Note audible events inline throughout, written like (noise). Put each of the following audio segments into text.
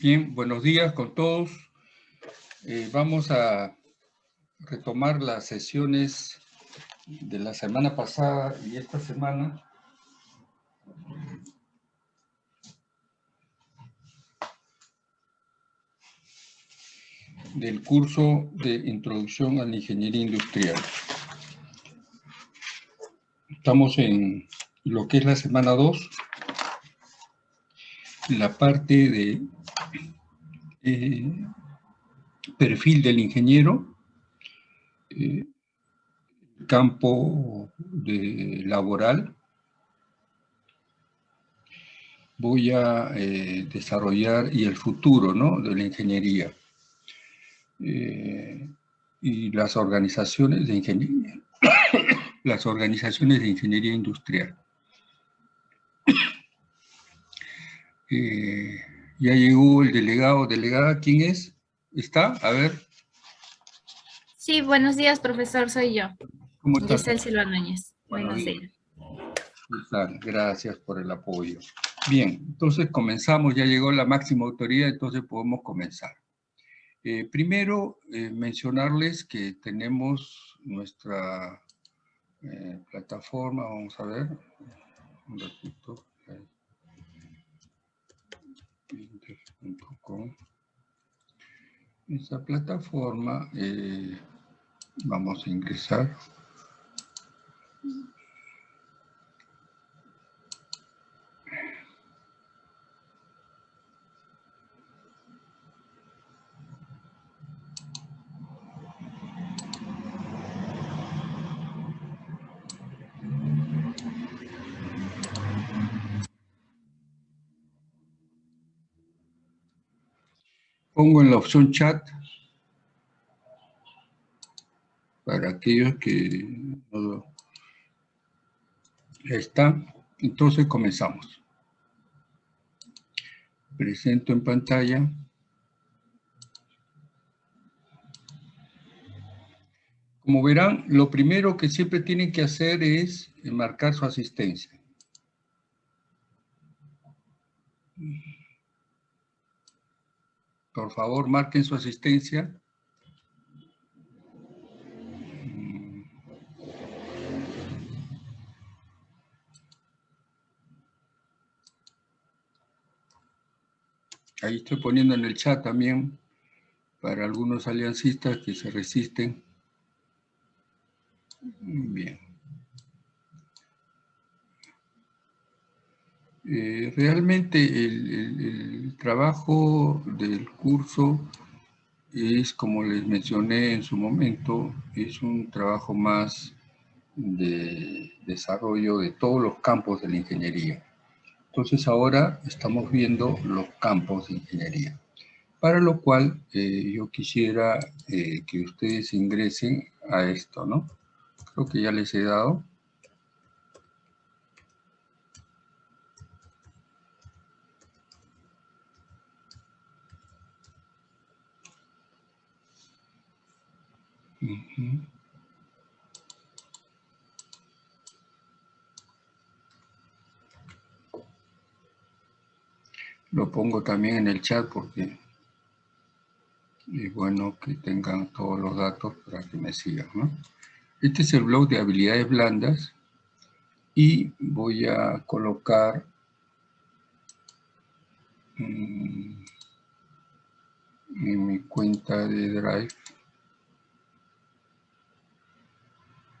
Bien, buenos días con todos. Eh, vamos a retomar las sesiones de la semana pasada y esta semana. del curso de Introducción a la Ingeniería Industrial. Estamos en lo que es la semana 2, la parte de eh, perfil del ingeniero, eh, campo laboral. Voy a eh, desarrollar y el futuro ¿no? de la ingeniería y las organizaciones de ingeniería, (coughs) las organizaciones de ingeniería industrial. (coughs) Ya llegó el delegado, delegada, ¿quién es? ¿Está? A ver. Sí, buenos días, profesor, soy yo. ¿Cómo estás? Giselle Silva Núñez. buenos días. Gracias por el apoyo. Bien, entonces comenzamos, ya llegó la máxima autoridad, entonces podemos comenzar. Eh, primero, eh, mencionarles que tenemos nuestra eh, plataforma, vamos a ver, un ratito. Esa plataforma, eh, vamos a ingresar. Pongo en la opción chat para aquellos que no están. Entonces comenzamos. Presento en pantalla. Como verán, lo primero que siempre tienen que hacer es marcar su asistencia. Por favor, marquen su asistencia. Ahí estoy poniendo en el chat también para algunos aliancistas que se resisten. Bien. Eh, realmente el, trabajo del curso es, como les mencioné en su momento, es un trabajo más de desarrollo de todos los campos de la ingeniería. Entonces ahora estamos viendo los campos de ingeniería, para lo cual eh, yo quisiera eh, que ustedes ingresen a esto, ¿no? Creo que ya les he dado. Lo pongo también en el chat porque es bueno que tengan todos los datos para que me sigan. Este es el blog de habilidades blandas y voy a colocar en mi cuenta de Drive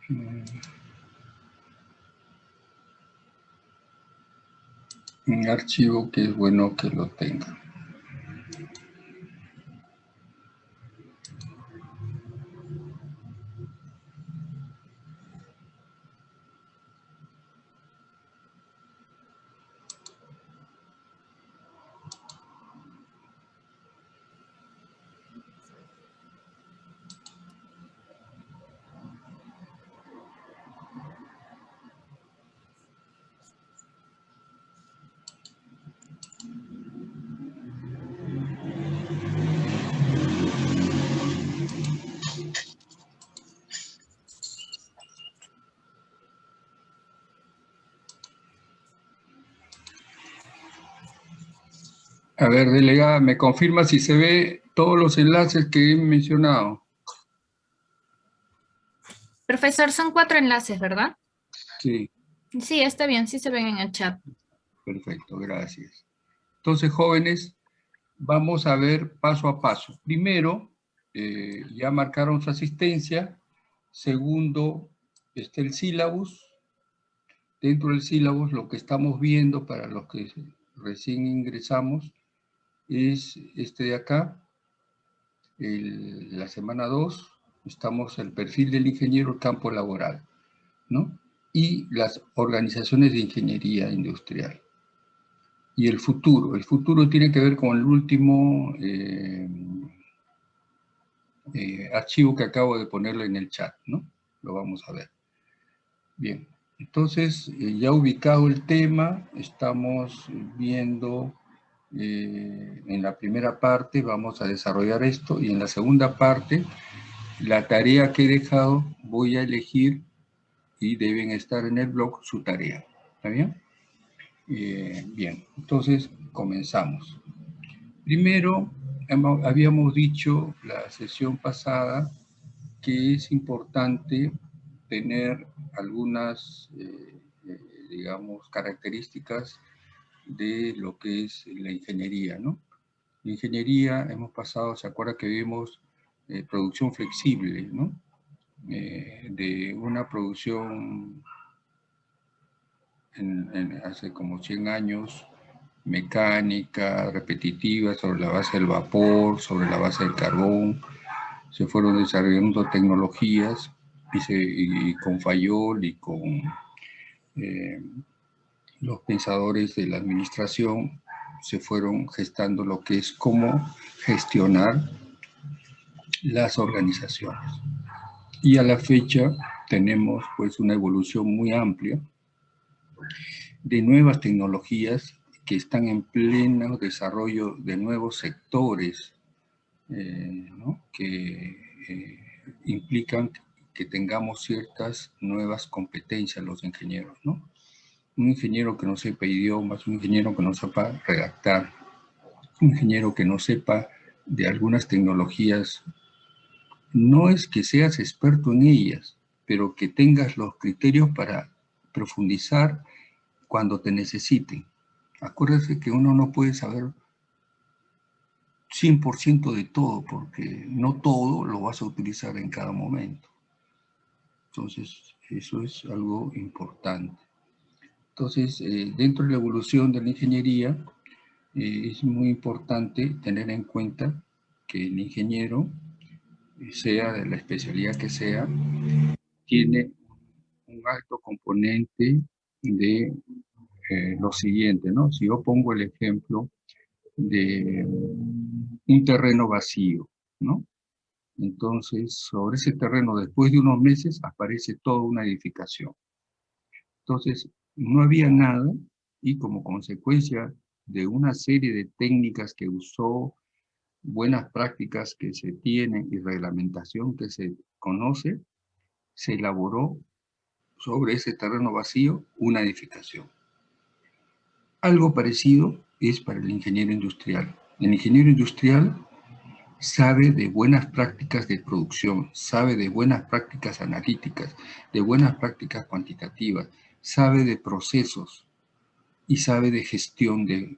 un archivo que es bueno que lo tengan. A ver, delegada, ¿me confirma si se ve todos los enlaces que he mencionado? Profesor, son cuatro enlaces, ¿verdad? Sí. Sí, está bien, sí se ven en el chat. Perfecto, gracias. Entonces, jóvenes, vamos a ver paso a paso. Primero, eh, ya marcaron su asistencia. Segundo, está el sílabus. Dentro del sílabus, lo que estamos viendo para los que recién ingresamos es este de acá, la semana 2, estamos el perfil del ingeniero campo laboral, ¿no? Y las organizaciones de ingeniería industrial y el futuro. El futuro tiene que ver con el último eh, eh, archivo que acabo de ponerle en el chat, ¿no? Lo vamos a ver. Bien, entonces eh, ya ubicado el tema, estamos viendo en la primera parte, vamos a desarrollar esto, y en la segunda parte, la tarea que he dejado, voy a elegir, y deben estar en el blog, su tarea. ¿Está bien? Eh, bien, entonces comenzamos. Primero, habíamos dicho la sesión pasada que es importante tener algunas, eh, eh, digamos, características de lo que es la ingeniería, ¿no? La ingeniería, hemos pasado, ¿se acuerda que vimos producción flexible, ¿no? de una producción hace como 100 años, mecánica, repetitiva, sobre la base del vapor, sobre la base del carbón, se fueron desarrollando tecnologías y, con Fayol y con eh, los pensadores de la administración se fueron gestando lo que es cómo gestionar las organizaciones. Y a la fecha tenemos pues una evolución muy amplia de nuevas tecnologías que están en pleno desarrollo de nuevos sectores eh, que eh, implican que tengamos ciertas nuevas competencias los ingenieros. ¿no? Un ingeniero que no sepa idiomas, un ingeniero que no sepa redactar, un ingeniero que no sepa de algunas tecnologías, no es que seas experto en ellas, pero que tengas los criterios para profundizar cuando te necesiten. Acuérdate que uno no puede saber 100% de todo, porque no todo lo vas a utilizar en cada momento. Entonces, eso es algo importante. Entonces, eh, dentro de la evolución de la ingeniería, eh, es muy importante tener en cuenta que el ingeniero, sea de la especialidad que sea, tiene un alto componente de eh, lo siguiente, ¿no? Si yo pongo el ejemplo de un terreno vacío, ¿no? Entonces, sobre ese terreno, después de unos meses, aparece toda una edificación. Entonces, no había nada y como consecuencia de una serie de técnicas que usó, buenas prácticas que se tienen y reglamentación que se conoce, se elaboró sobre ese terreno vacío una edificación. Algo parecido es para el ingeniero industrial. El ingeniero industrial sabe de buenas prácticas de producción, sabe de buenas prácticas analíticas, de buenas prácticas cuantitativas, sabe de procesos y sabe de gestión de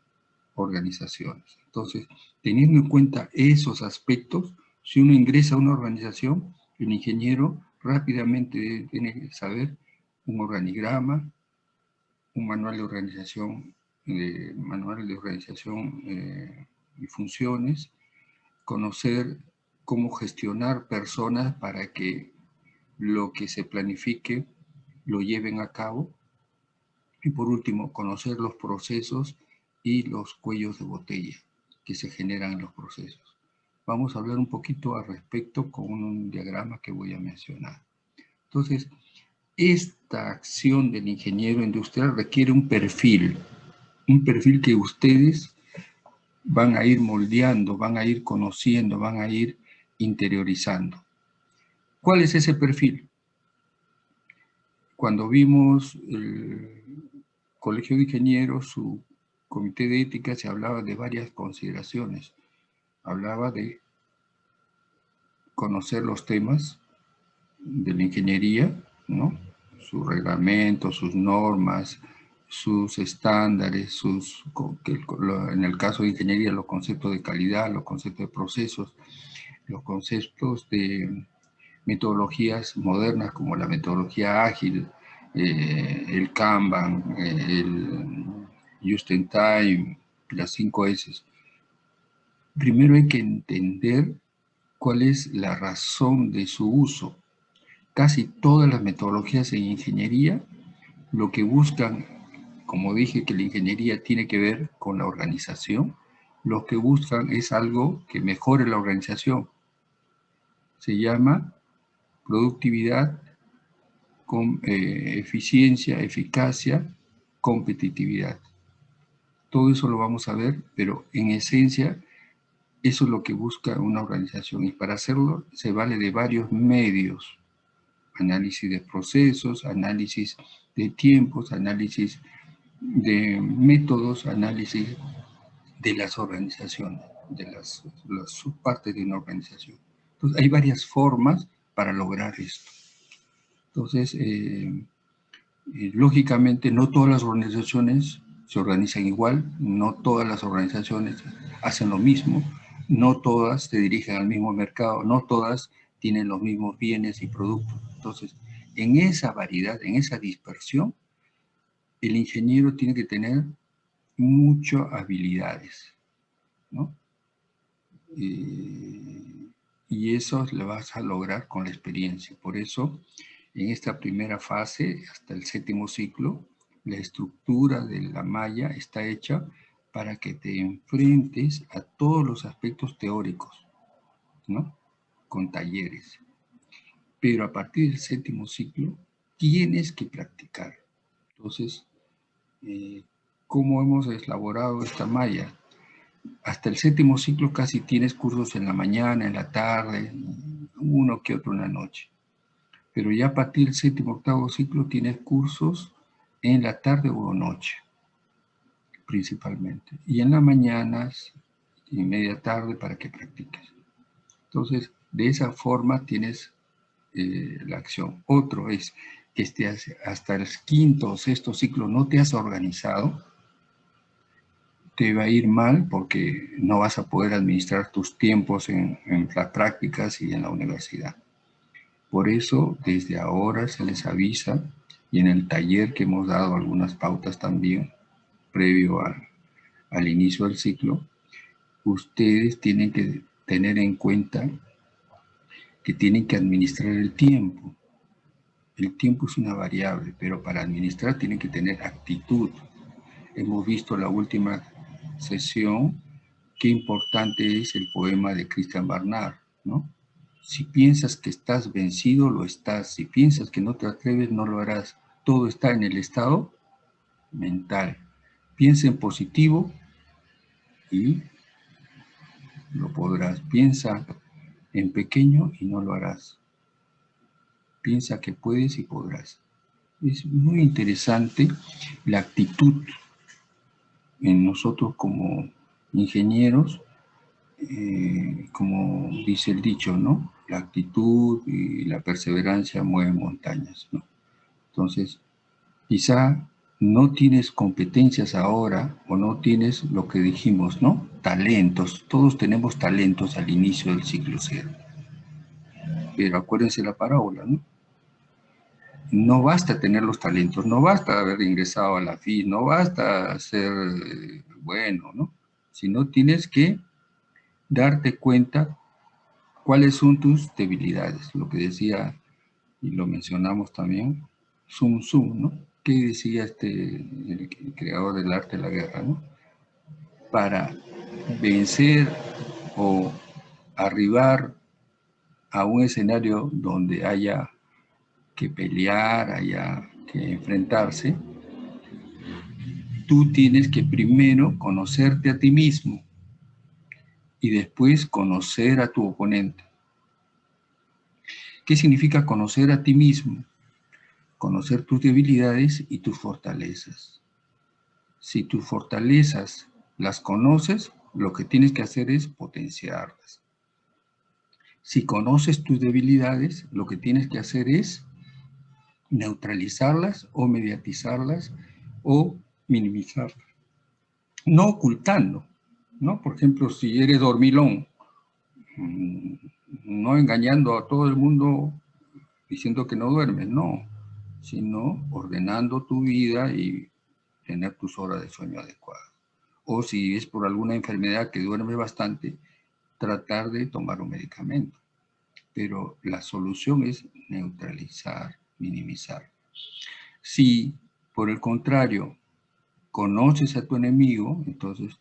organizaciones. Entonces, teniendo en cuenta esos aspectos, si uno ingresa a una organización, el ingeniero rápidamente tiene que saber un organigrama, un manual de organización, de, manual de organización eh, y funciones, conocer cómo gestionar personas para que lo que se planifique lo lleven a cabo. Y por último, conocer los procesos y los cuellos de botella que se generan en los procesos. Vamos a hablar un poquito al respecto con un diagrama que voy a mencionar. Entonces, esta acción del ingeniero industrial requiere un perfil, un perfil que ustedes van a ir moldeando, van a ir conociendo, van a ir interiorizando. ¿Cuál es ese perfil? Cuando vimos el Colegio de Ingenieros, su comité de ética se hablaba de varias consideraciones. Hablaba de conocer los temas de la ingeniería, ¿no? sus reglamentos, sus normas, sus estándares, sus, en el caso de ingeniería, los conceptos de calidad, los conceptos de procesos, los conceptos de metodologías modernas como la metodología ágil, eh, el Kanban, eh, el Just in Time, las 5 S. Primero hay que entender cuál es la razón de su uso. Casi todas las metodologías en ingeniería lo que buscan, como dije que la ingeniería tiene que ver con la organización, lo que buscan es algo que mejore la organización. Se llama productividad, con, eh, eficiencia, eficacia, competitividad. Todo eso lo vamos a ver, pero en esencia eso es lo que busca una organización y para hacerlo se vale de varios medios. Análisis de procesos, análisis de tiempos, análisis de métodos, análisis de las organizaciones, de las, las subpartes de una organización. Entonces hay varias formas para lograr esto. Entonces, eh, eh, lógicamente no todas las organizaciones se organizan igual, no todas las organizaciones hacen lo mismo, no todas se dirigen al mismo mercado, no todas tienen los mismos bienes y productos. Entonces, en esa variedad, en esa dispersión, el ingeniero tiene que tener muchas habilidades, ¿no? Eh, y eso lo vas a lograr con la experiencia. Por eso, en esta primera fase, hasta el séptimo ciclo, la estructura de la malla está hecha para que te enfrentes a todos los aspectos teóricos, ¿no? Con talleres. Pero a partir del séptimo ciclo, tienes que practicar. Entonces, eh, ¿cómo hemos elaborado esta malla? Hasta el séptimo ciclo casi tienes cursos en la mañana, en la tarde, uno que otro en la noche. Pero ya a partir del séptimo, octavo ciclo tienes cursos en la tarde o noche principalmente. Y en las mañanas y media tarde para que practiques. Entonces, de esa forma tienes eh, la acción. Otro es que estés hasta el quinto o sexto ciclo no te has organizado, te va a ir mal porque no vas a poder administrar tus tiempos en, en las prácticas y en la universidad. Por eso, desde ahora se les avisa, y en el taller que hemos dado algunas pautas también, previo al inicio del ciclo, ustedes tienen que tener en cuenta que tienen que administrar el tiempo. El tiempo es una variable, pero para administrar tienen que tener actitud. Hemos visto la última sesión qué importante es el poema de Christian Barnard, ¿no? Si piensas que estás vencido, lo estás. Si piensas que no te atreves, no lo harás. Todo está en el estado mental. Piensa en positivo y lo podrás. Piensa en pequeño y no lo harás. Piensa que puedes y podrás. Es muy interesante la actitud en nosotros como ingenieros, eh, como dice el dicho, ¿no? La actitud y la perseverancia mueven montañas, ¿no? Entonces, quizá no tienes competencias ahora o no tienes lo que dijimos, ¿no? Talentos. Todos tenemos talentos al inicio del ciclo cero. Pero acuérdense la parábola, ¿no? No basta tener los talentos, no basta haber ingresado a la FI, no basta ser eh, bueno, ¿no? Sino tienes que darte cuenta cuáles son tus debilidades. Lo que decía, y lo mencionamos también, Sun Tzu, ¿no? ¿Qué decía este, creador del arte de la guerra? ¿no? Para vencer o arribar a un escenario donde haya que pelear, haya que enfrentarse, tú tienes que primero conocerte a ti mismo y después conocer a tu oponente. ¿Qué significa conocer a ti mismo? conocer tus debilidades y tus fortalezas. Si tus fortalezas las conoces, lo que tienes que hacer es potenciarlas. Si conoces tus debilidades, lo que tienes que hacer es neutralizarlas o mediatizarlas o minimizarlas. No ocultando, ¿no? Por ejemplo, si eres dormilón, mm, no engañando a todo el mundo diciendo que no duermes, no, sino ordenando tu vida y tener tus horas de sueño adecuadas. O si es por alguna enfermedad que duerme bastante, tratar de tomar un medicamento. Pero la solución es neutralizar, minimizar. Si, por el contrario, conoces a tu enemigo, entonces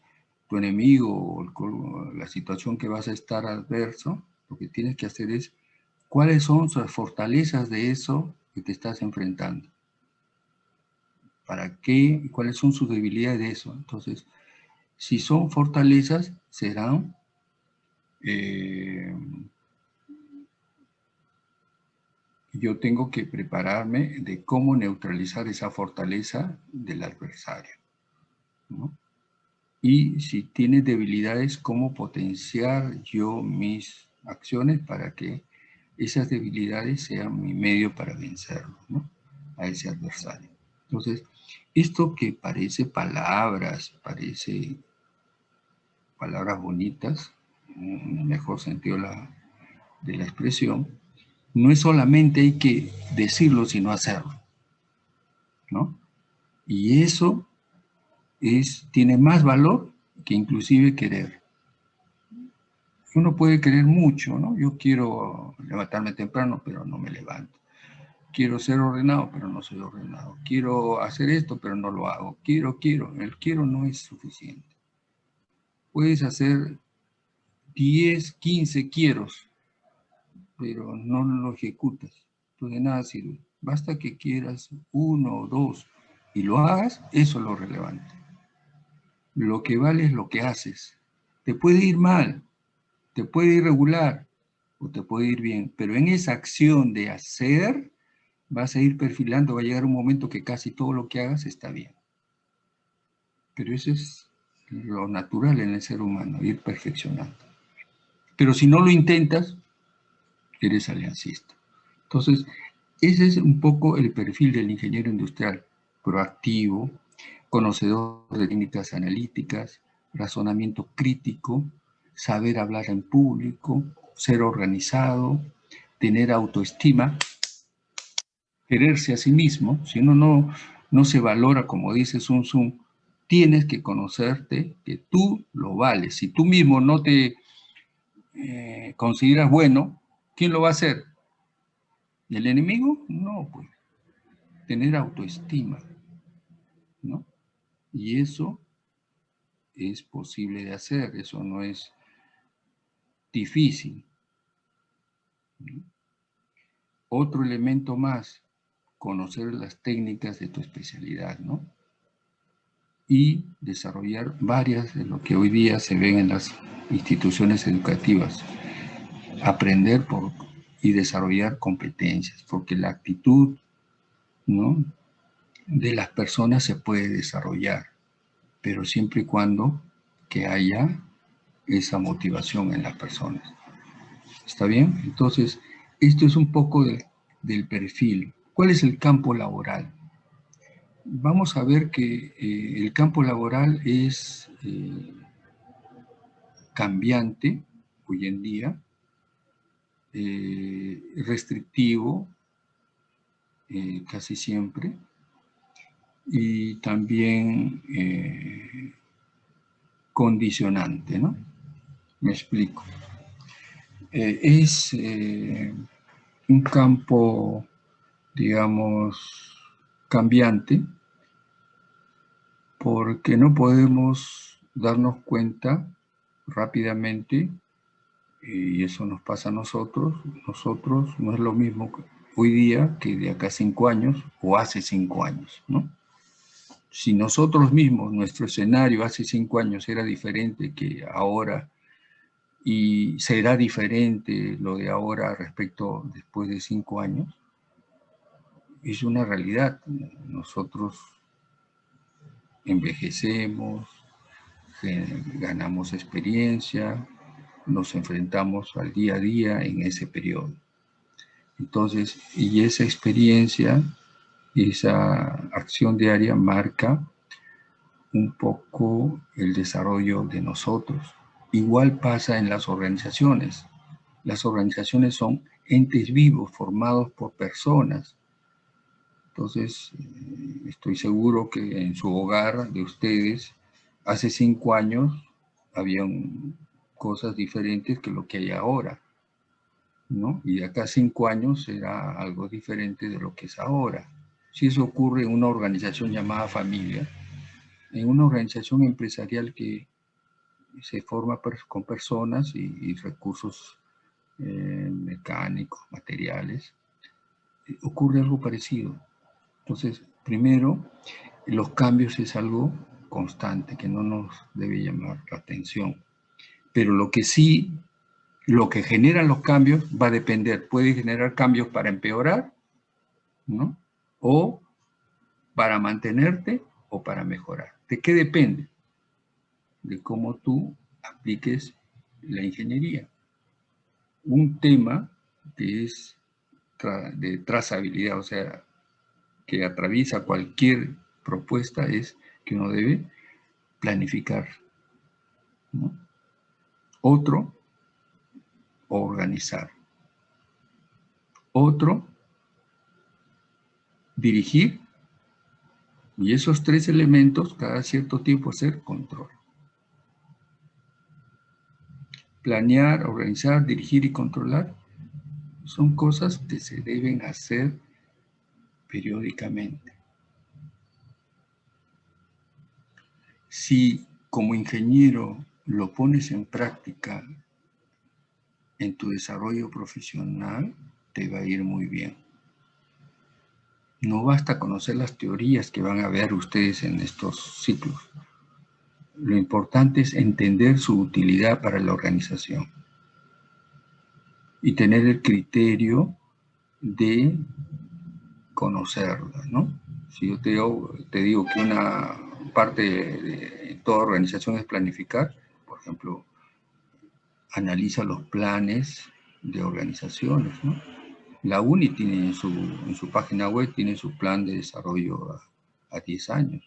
tu enemigo o la situación que vas a estar adverso, lo que tienes que hacer es cuáles son las fortalezas de eso que te estás enfrentando. ¿Para qué? ¿Cuáles son sus debilidades de eso? Entonces, si son fortalezas, serán eh, yo tengo que prepararme de cómo neutralizar esa fortaleza del adversario. Y si tiene debilidades, cómo potenciar yo mis acciones para que esas debilidades sean mi medio para vencerlo, a ese adversario. Entonces, esto que parece palabras, parece palabras bonitas, en el mejor sentido de la expresión, no es solamente hay que decirlo, sino hacerlo. ¿no? Y eso es, tiene más valor que inclusive querer. Uno puede querer mucho, ¿no? Yo quiero levantarme temprano, pero no me levanto. Quiero ser ordenado, pero no soy ordenado. Quiero hacer esto, pero no lo hago. Quiero, quiero. El quiero no es suficiente. Puedes hacer 10, 15 quieros, pero no lo ejecutas. Entonces de nada sirve. Basta que quieras uno o dos y lo hagas, eso es lo relevante. Lo que vale es lo que haces. Te puede ir mal, te puede ir regular o te puede ir bien, pero en esa acción de hacer vas a ir perfilando, va a llegar un momento que casi todo lo que hagas está bien. Pero eso es lo natural en el ser humano, ir perfeccionando. Pero si no lo intentas, eres aliancista. Entonces, ese es un poco el perfil del ingeniero industrial, proactivo, conocedor de técnicas analíticas, razonamiento crítico, saber hablar en público, ser organizado, tener autoestima, quererse a sí mismo. Si uno no, no se valora, como dice Sun Tzu, tienes que conocerte que tú lo vales. Si tú mismo no te eh, consideras bueno, ¿Quién lo va a hacer? ¿El enemigo? No, pues. Tener autoestima, ¿no? Y eso es posible de hacer, eso no es difícil. Otro elemento más, conocer las técnicas de tu especialidad, ¿no? Y desarrollar varias de lo que hoy día se ven en las instituciones educativas aprender por, y desarrollar competencias, porque la actitud de las personas se puede desarrollar, pero siempre y cuando que haya esa motivación en las personas. ¿Está bien? Entonces, esto es un poco del perfil. ¿Cuál es el campo laboral? Vamos a ver que eh, el campo laboral es eh, cambiante hoy en día, eh, restrictivo eh, casi siempre y también eh, condicionante, ¿no? Me explico. es un campo, digamos, cambiante porque no podemos darnos cuenta rápidamente y eso nos pasa a nosotros. Nosotros no es lo mismo hoy día que de acá cinco años o hace cinco años, ¿no? Si nosotros mismos, nuestro escenario hace cinco años era diferente que ahora y será diferente lo de ahora respecto después de cinco años, es una realidad. Nosotros envejecemos, ganamos experiencia, nos enfrentamos al día a día en ese periodo. Entonces, y esa experiencia, esa acción diaria marca un poco el desarrollo de nosotros. Igual pasa en las organizaciones. Las organizaciones son entes vivos formados por personas. Entonces, estoy seguro que en su hogar de ustedes, hace cinco años, habían cosas diferentes que lo que hay ahora. ¿no? Y de acá a cinco años será algo diferente de lo que es ahora. Si eso ocurre en una organización llamada familia, en una organización empresarial que se forma con personas y, recursos eh, mecánicos, materiales, ocurre algo parecido. Entonces, primero, los cambios es algo constante que no nos debe llamar la atención. Pero lo que sí lo que generan los cambios va a depender, puede generar cambios para empeorar, ¿no? O para mantenerte o para mejorar. ¿De qué depende? De cómo tú apliques la ingeniería. Un tema que es de trazabilidad, o sea, que atraviesa cualquier propuesta es que uno debe planificar. Otro organizar. Otro, dirigir. Y esos tres elementos, cada cierto tiempo, hacer control. Planear, organizar, dirigir y controlar son cosas que se deben hacer periódicamente. Si como ingeniero lo pones en práctica en tu desarrollo profesional te va a ir muy bien. No basta conocer las teorías que van a ver ustedes en estos ciclos. Lo importante es entender su utilidad para la organización y tener el criterio de conocerla, ¿no? Si yo te digo, te digo que una parte de toda organización es planificar, ejemplo, analiza los planes de organizaciones. La UNI tiene en su, en su, página web tiene su plan de desarrollo a, 10 años.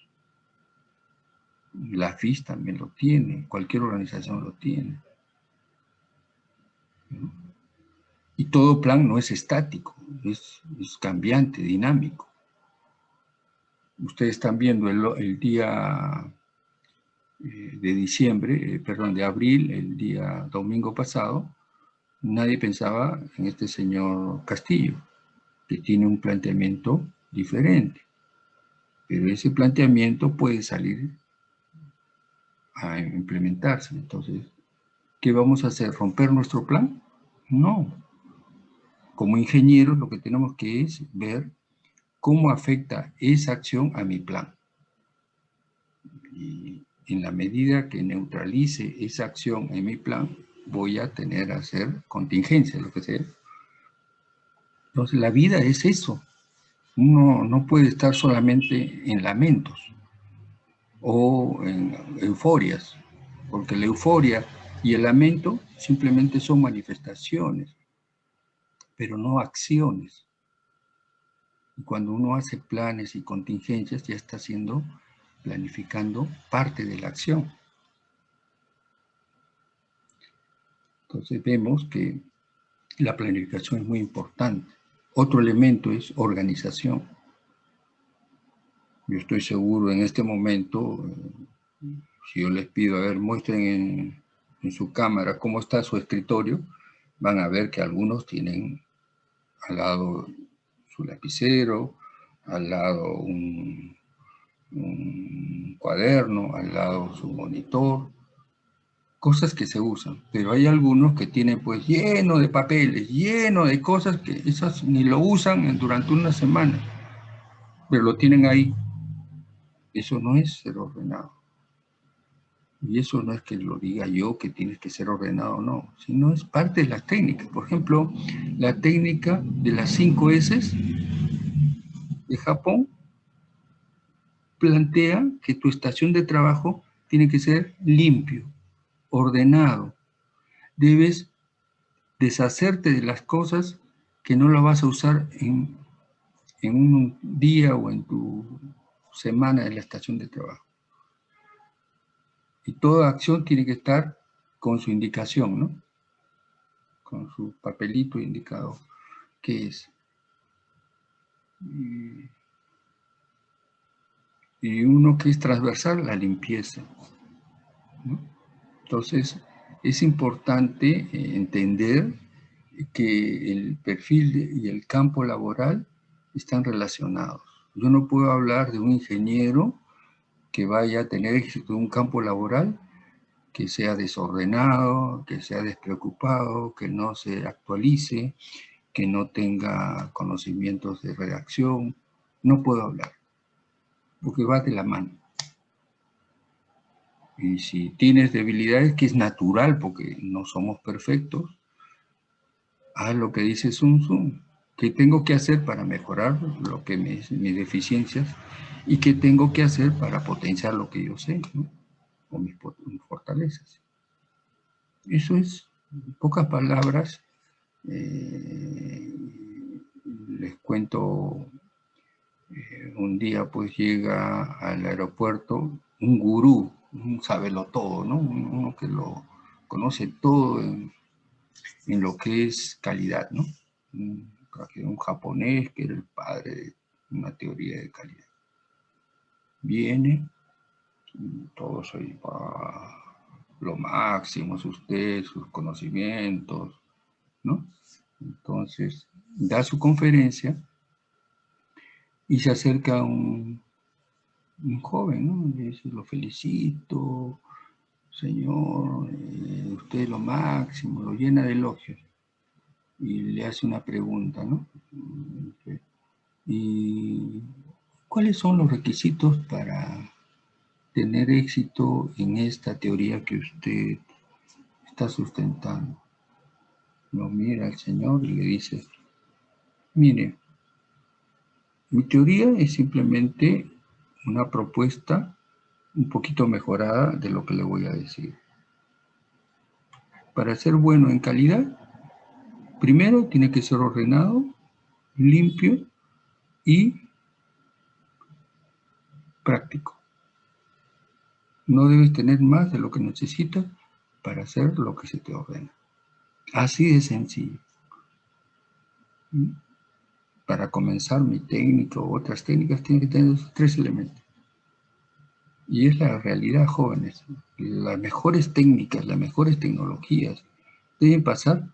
La FIS también lo tiene, cualquier organización lo tiene. Y todo plan no es estático, es, es cambiante, dinámico. Ustedes están viendo el, día de diciembre, eh, perdón, de abril, el día domingo pasado, nadie pensaba en este señor Castillo, que tiene un planteamiento diferente. Pero ese planteamiento puede salir a implementarse. Entonces, ¿qué vamos a hacer? ¿Romper nuestro plan? No. Como ingenieros lo que tenemos que es ver cómo afecta esa acción a mi plan. Y en la medida que neutralice esa acción en mi plan, voy a tener a hacer contingencia, lo que sea. Entonces, la vida es eso. Uno no puede estar solamente en lamentos o en euforias, porque la euforia y el lamento simplemente son manifestaciones, pero no acciones. Y cuando uno hace planes y contingencias, ya está haciendo planificando parte de la acción. Entonces vemos que la planificación es muy importante. Otro elemento es organización. Yo estoy seguro en este momento, si yo les pido, a ver, muestren en, en su cámara cómo está su escritorio, van a ver que algunos tienen al lado su lapicero, al lado un, un cuaderno, al lado su monitor, cosas que se usan, pero hay algunos que tienen pues lleno de papeles, lleno de cosas que esas ni lo usan durante una semana, pero lo tienen ahí. Eso no es ser ordenado. Y eso no es que lo diga yo que tienes que ser ordenado, no, sino es parte de la técnica. Por ejemplo, la técnica de las cinco S de Japón plantea que tu estación de trabajo tiene que ser limpio, ordenado. Debes deshacerte de las cosas que no las vas a usar en, en un día o en tu semana de la estación de trabajo. Y toda acción tiene que estar con su indicación, ¿no? Con su papelito indicado qué es. Uno que es transversal, la limpieza. Entonces, es importante eh, entender que el perfil y el campo laboral están relacionados. Yo no puedo hablar de un ingeniero que vaya a tener éxito en un campo laboral que sea desordenado, que sea despreocupado, que no se actualice, que no tenga conocimientos de redacción. No puedo hablar, porque va de la mano. Y si tienes debilidades, que es natural, porque no somos perfectos, haz lo que dice Sun Tzu. ¿Qué tengo que hacer para mejorar lo que mis deficiencias? ¿Y qué tengo que hacer para potenciar lo que yo sé? O mis, fortalezas. Eso es, en pocas palabras, eh, les cuento, eh, un día pues llega al aeropuerto un gurú, un todo, ¿no? Uno que lo conoce todo en, lo que es calidad, ¿no? Un, un japonés que era el padre de una teoría de calidad. Viene, todo soy lo máximo, usted, sus conocimientos, ¿no? Entonces, da su conferencia y se acerca un, un joven, ¿no? Le dice, lo felicito, señor, eh, usted es lo máximo, lo llena de elogios. Y le hace una pregunta, ¿no? ¿Y cuáles son los requisitos para tener éxito en esta teoría que usted está sustentando? Lo mira al Señor y le dice, mire, mi teoría es simplemente una propuesta un poquito mejorada de lo que le voy a decir. Para ser bueno en calidad, primero tiene que ser ordenado, limpio y práctico. No debes tener más de lo que necesitas para hacer lo que se te ordena. Así de sencillo. Para comenzar mi técnica o otras técnicas, tiene que tener esos tres elementos. Y es la realidad, jóvenes. Las mejores técnicas, las mejores tecnologías deben pasar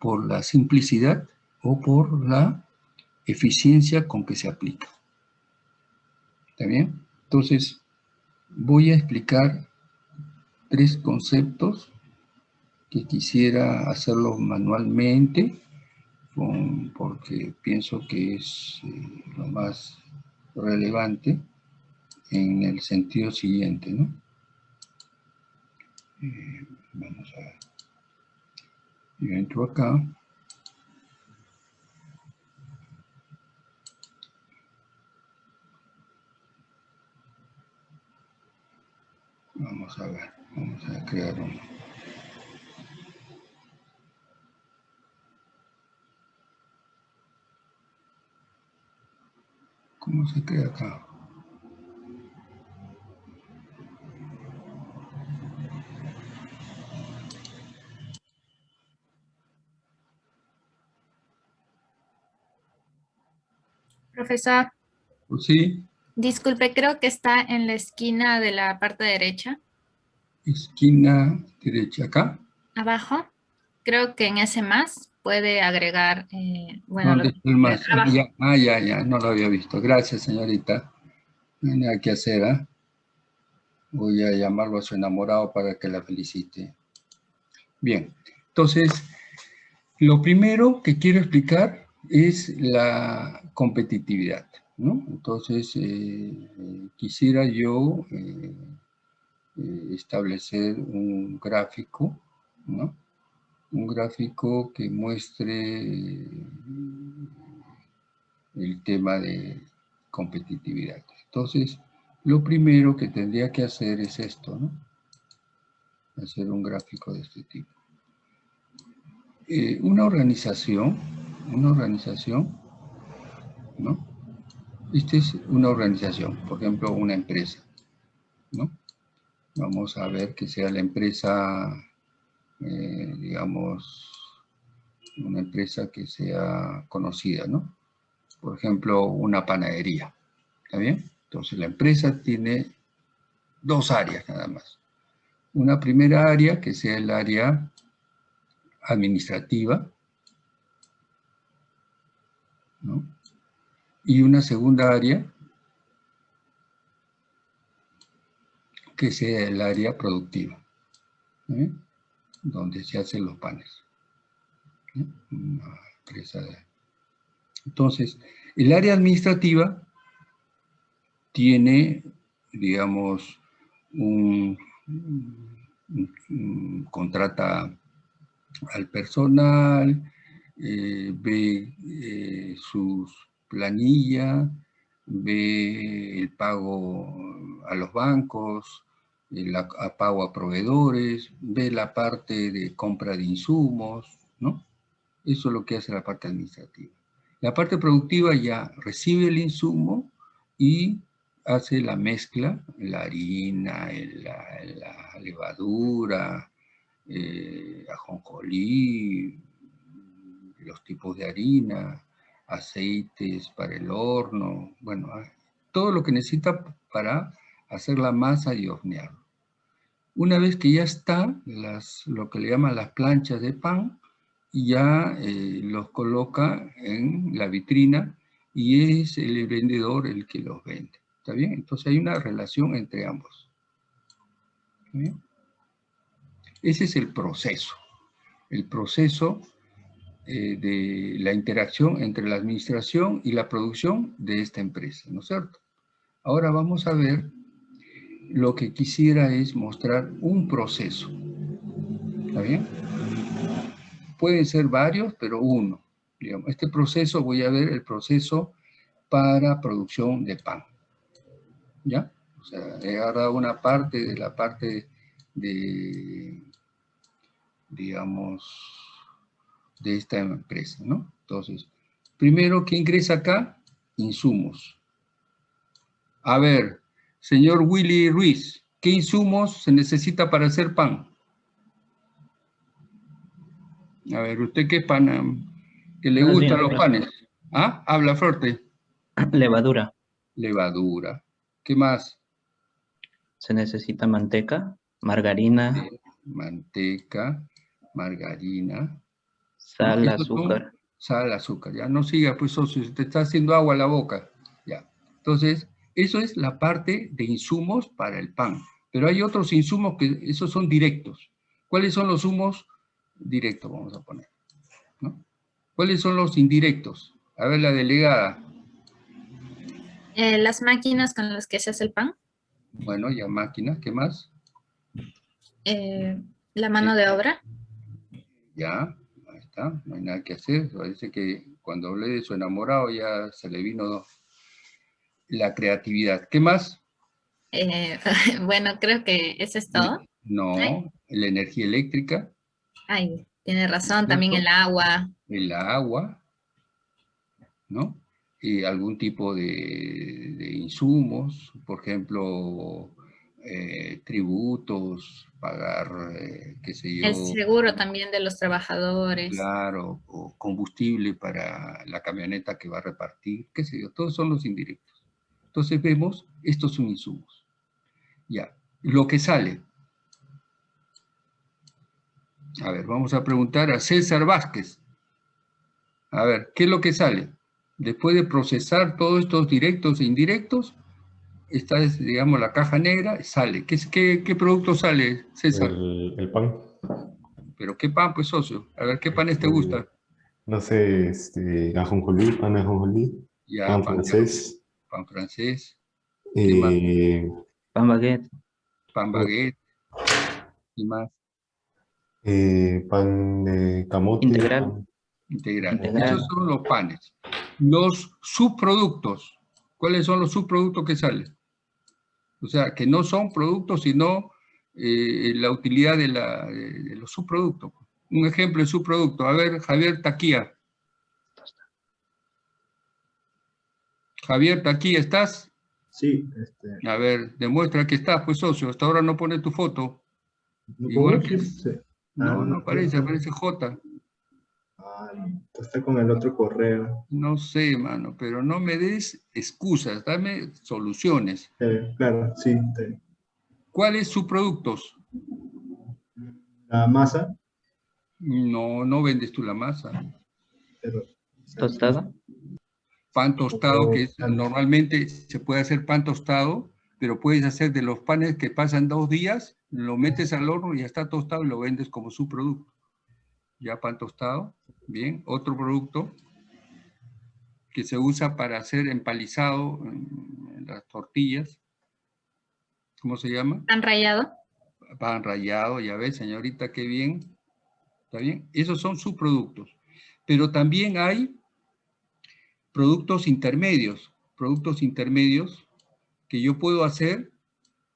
por la simplicidad o por la eficiencia con que se aplica. ¿Está bien? Entonces, voy a explicar tres conceptos que quisiera hacerlo manualmente, porque pienso que es eh, lo más relevante en el sentido siguiente, ¿no? Eh, vamos a ver. Yo entro acá. Vamos a ver, vamos a crear uno. ¿Cómo se crea acá? Profesor. Sí. Disculpe, creo que está en la esquina de la parte derecha. Esquina derecha, acá. Abajo. Creo que en ese más puede agregar, eh, bueno, más? ah, ya, ya, no lo había visto. Gracias, señorita. No hay nada que hacer, ¿ah? Voy a llamarlo a su enamorado para que la felicite. Bien, entonces, lo primero que quiero explicar es la competitividad. Entonces, eh, quisiera yo eh, eh, establecer un gráfico, Un gráfico que muestre el tema de competitividad. Entonces, lo primero que tendría que hacer es esto, ¿no? Hacer un gráfico de este tipo. Eh, una organización, una organización, ¿no? Esta es una organización, por ejemplo, una empresa, ¿no? Vamos a ver que sea la empresa, eh, digamos, una empresa que sea conocida, ¿no? Por ejemplo, una panadería, ¿está bien? Entonces, la empresa tiene dos áreas nada más. Una primera área, que sea el área administrativa, ¿no? Y una segunda área, que sea el área productiva. Donde se hacen los panes. Entonces, el área administrativa tiene, digamos, un, contrata al personal, eh, ve eh, sus planillas, ve el pago a los bancos, el pago a proveedores, ve la parte de compra de insumos, ¿no? Eso es lo que hace la parte administrativa. La parte productiva ya recibe el insumo y hace la mezcla, la harina, la, levadura, eh, ajonjolí, los tipos de harina, aceites para el horno, bueno, ah, todo lo que necesita para hacer la masa y hornearlo. Una vez que ya está, las, lo que le llaman las planchas de pan, ya eh, los coloca en la vitrina y es el vendedor el que los vende. ¿Está bien? Entonces hay una relación entre ambos. Ese es el proceso. El proceso eh, de la interacción entre la administración y la producción de esta empresa, ¿no es cierto? Ahora vamos a ver, lo que quisiera es mostrar un proceso. ¿Está bien? Pueden ser varios, pero uno. Digamos, este proceso, voy a ver el proceso para producción de pan. ¿ya? O sea, he agarrado una parte de la parte de, digamos, de esta empresa, ¿no? Entonces, primero, ¿qué ingresa acá? Insumos. A ver, señor Willy Ruiz, ¿qué insumos se necesita para hacer pan? A ver, ¿usted qué pan, que le gustan los panes? ¿Ah? Habla fuerte. (clears throat) Levadura. Levadura. ¿Qué más? Se necesita manteca, margarina. manteca, margarina. Sal, azúcar. Sal, azúcar. Ya no siga, pues socio, te está haciendo agua a la boca. Ya. Entonces, eso es la parte de insumos para el pan. Pero hay otros insumos que esos son directos. ¿Cuáles son los humos directos? Vamos a poner. ¿Cuáles son los indirectos? A ver, la delegada. Eh, las máquinas con las que se hace el pan. Bueno, ya máquinas, ¿qué más? Eh, la mano de obra. Ya, ahí está, no hay nada que hacer. Parece que cuando hablé de su enamorado ya se le vino la creatividad. ¿Qué más? Eh, (laughs) bueno, creo que eso es todo. No, la energía eléctrica. Ay, tiene razón, también el agua. El agua, ¿no? algún tipo de, insumos, por ejemplo, eh, tributos, pagar, eh, qué sé yo. El seguro también de los trabajadores. Claro, o combustible para la camioneta que va a repartir, qué sé yo, todos son los indirectos. Entonces vemos, estos son insumos. Ya, lo que sale. A ver, vamos a preguntar a César Vázquez. A ver, ¿qué es lo que sale? Después de procesar todos estos directos e indirectos, esta es, digamos, la caja negra, sale. ¿Qué, qué, producto sale, César? El, pan. ¿Pero qué pan, pues, socio? A ver, ¿qué panes te gusta? No sé, este, ajonjolí, pan de ajonjolí, pan, francés. Pan francés. Eh, pan baguette. Pan baguette. ¿Y más? Eh, pan de camote. Integral. Integral. Esos son los panes. Los subproductos. ¿Cuáles son los subproductos que salen? O sea, que no son productos, sino eh, la utilidad de, de, los subproductos. Un ejemplo de subproducto. A ver, Javier Taquía. Javier Taquía, ¿estás? Sí. Este... A ver, demuestra que estás, pues socio. Hasta ahora no pone tu foto. Igual que... No, no aparece, aparece J. está con el otro correo. No sé, mano, pero no me des excusas, dame soluciones. Eh, claro, sí. ¿Cuáles subproductos? La masa. No, no vendes tú la masa. Pero, ¿Tostada? Pan tostado, que normalmente se puede hacer pan tostado, pero puedes hacer de los panes que pasan dos días, lo metes al horno y ya está tostado y lo vendes como subproducto. Ya pan tostado, bien. Otro producto que se usa para hacer empalizado en las tortillas. ¿Cómo se llama? Pan rallado. Pan rallado, ya ves, señorita, qué bien. ¿Está bien? Esos son subproductos. Pero también hay productos intermedios, productos intermedios que yo puedo hacer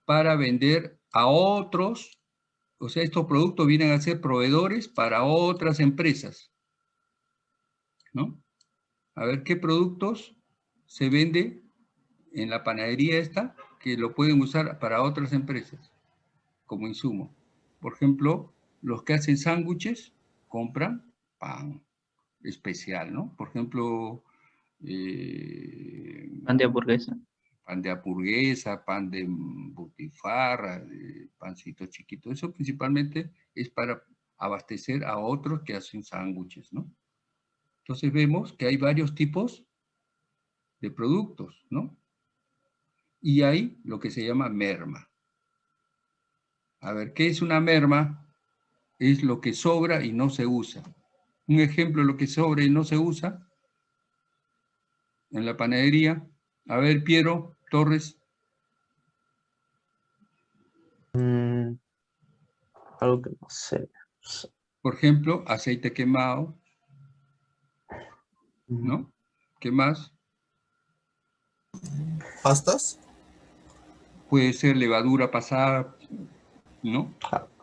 para vender a otros, o sea, estos productos vienen a ser proveedores para otras empresas. ¿No? A ver, ¿qué productos se vende en la panadería esta que lo pueden usar para otras empresas como insumo? Por ejemplo, los que hacen sándwiches compran pan especial, ¿no? Por ejemplo... Eh, pan de hamburguesa pan de hamburguesa, pan de butifarra, pancito chiquito. Eso principalmente es para abastecer a otros que hacen sándwiches, ¿no? Entonces vemos que hay varios tipos de productos, ¿no? Y hay lo que se llama merma. A ver, ¿qué es una merma? Es lo que sobra y no se usa. Un ejemplo de lo que sobra y no se usa en la panadería. A ver, Piero, Torres. Mm, algo que no sé. Por ejemplo, aceite quemado. ¿No? ¿Qué más? ¿Pastas? Puede ser levadura pasada, ¿no?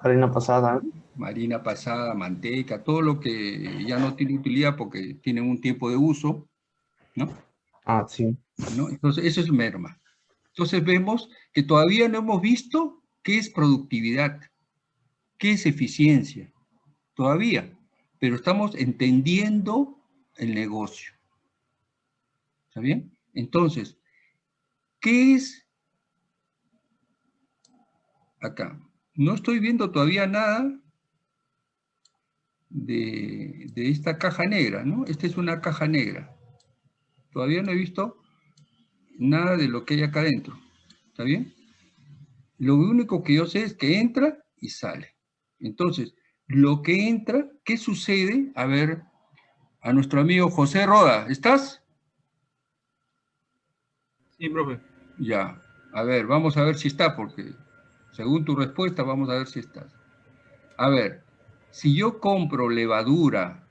Harina pasada. Marina pasada, manteca, todo lo que ya no tiene utilidad porque tienen un tiempo de uso, ¿no? Ah, sí. Entonces, eso es merma. Entonces vemos que todavía no hemos visto qué es productividad, qué es eficiencia, todavía, pero estamos entendiendo el negocio. ¿Está bien? Entonces, ¿qué es acá? No estoy viendo todavía nada de, de esta caja negra, ¿no? Esta es una caja negra. Todavía no he visto nada de lo que hay acá adentro. ¿Está bien? Lo único que yo sé es que entra y sale. Entonces, lo que entra, ¿qué sucede? A ver, a nuestro amigo José Roda, ¿estás? Sí, profe. Ya, a ver, vamos a ver si está, porque según tu respuesta, vamos a ver si estás. A ver, si yo compro levadura,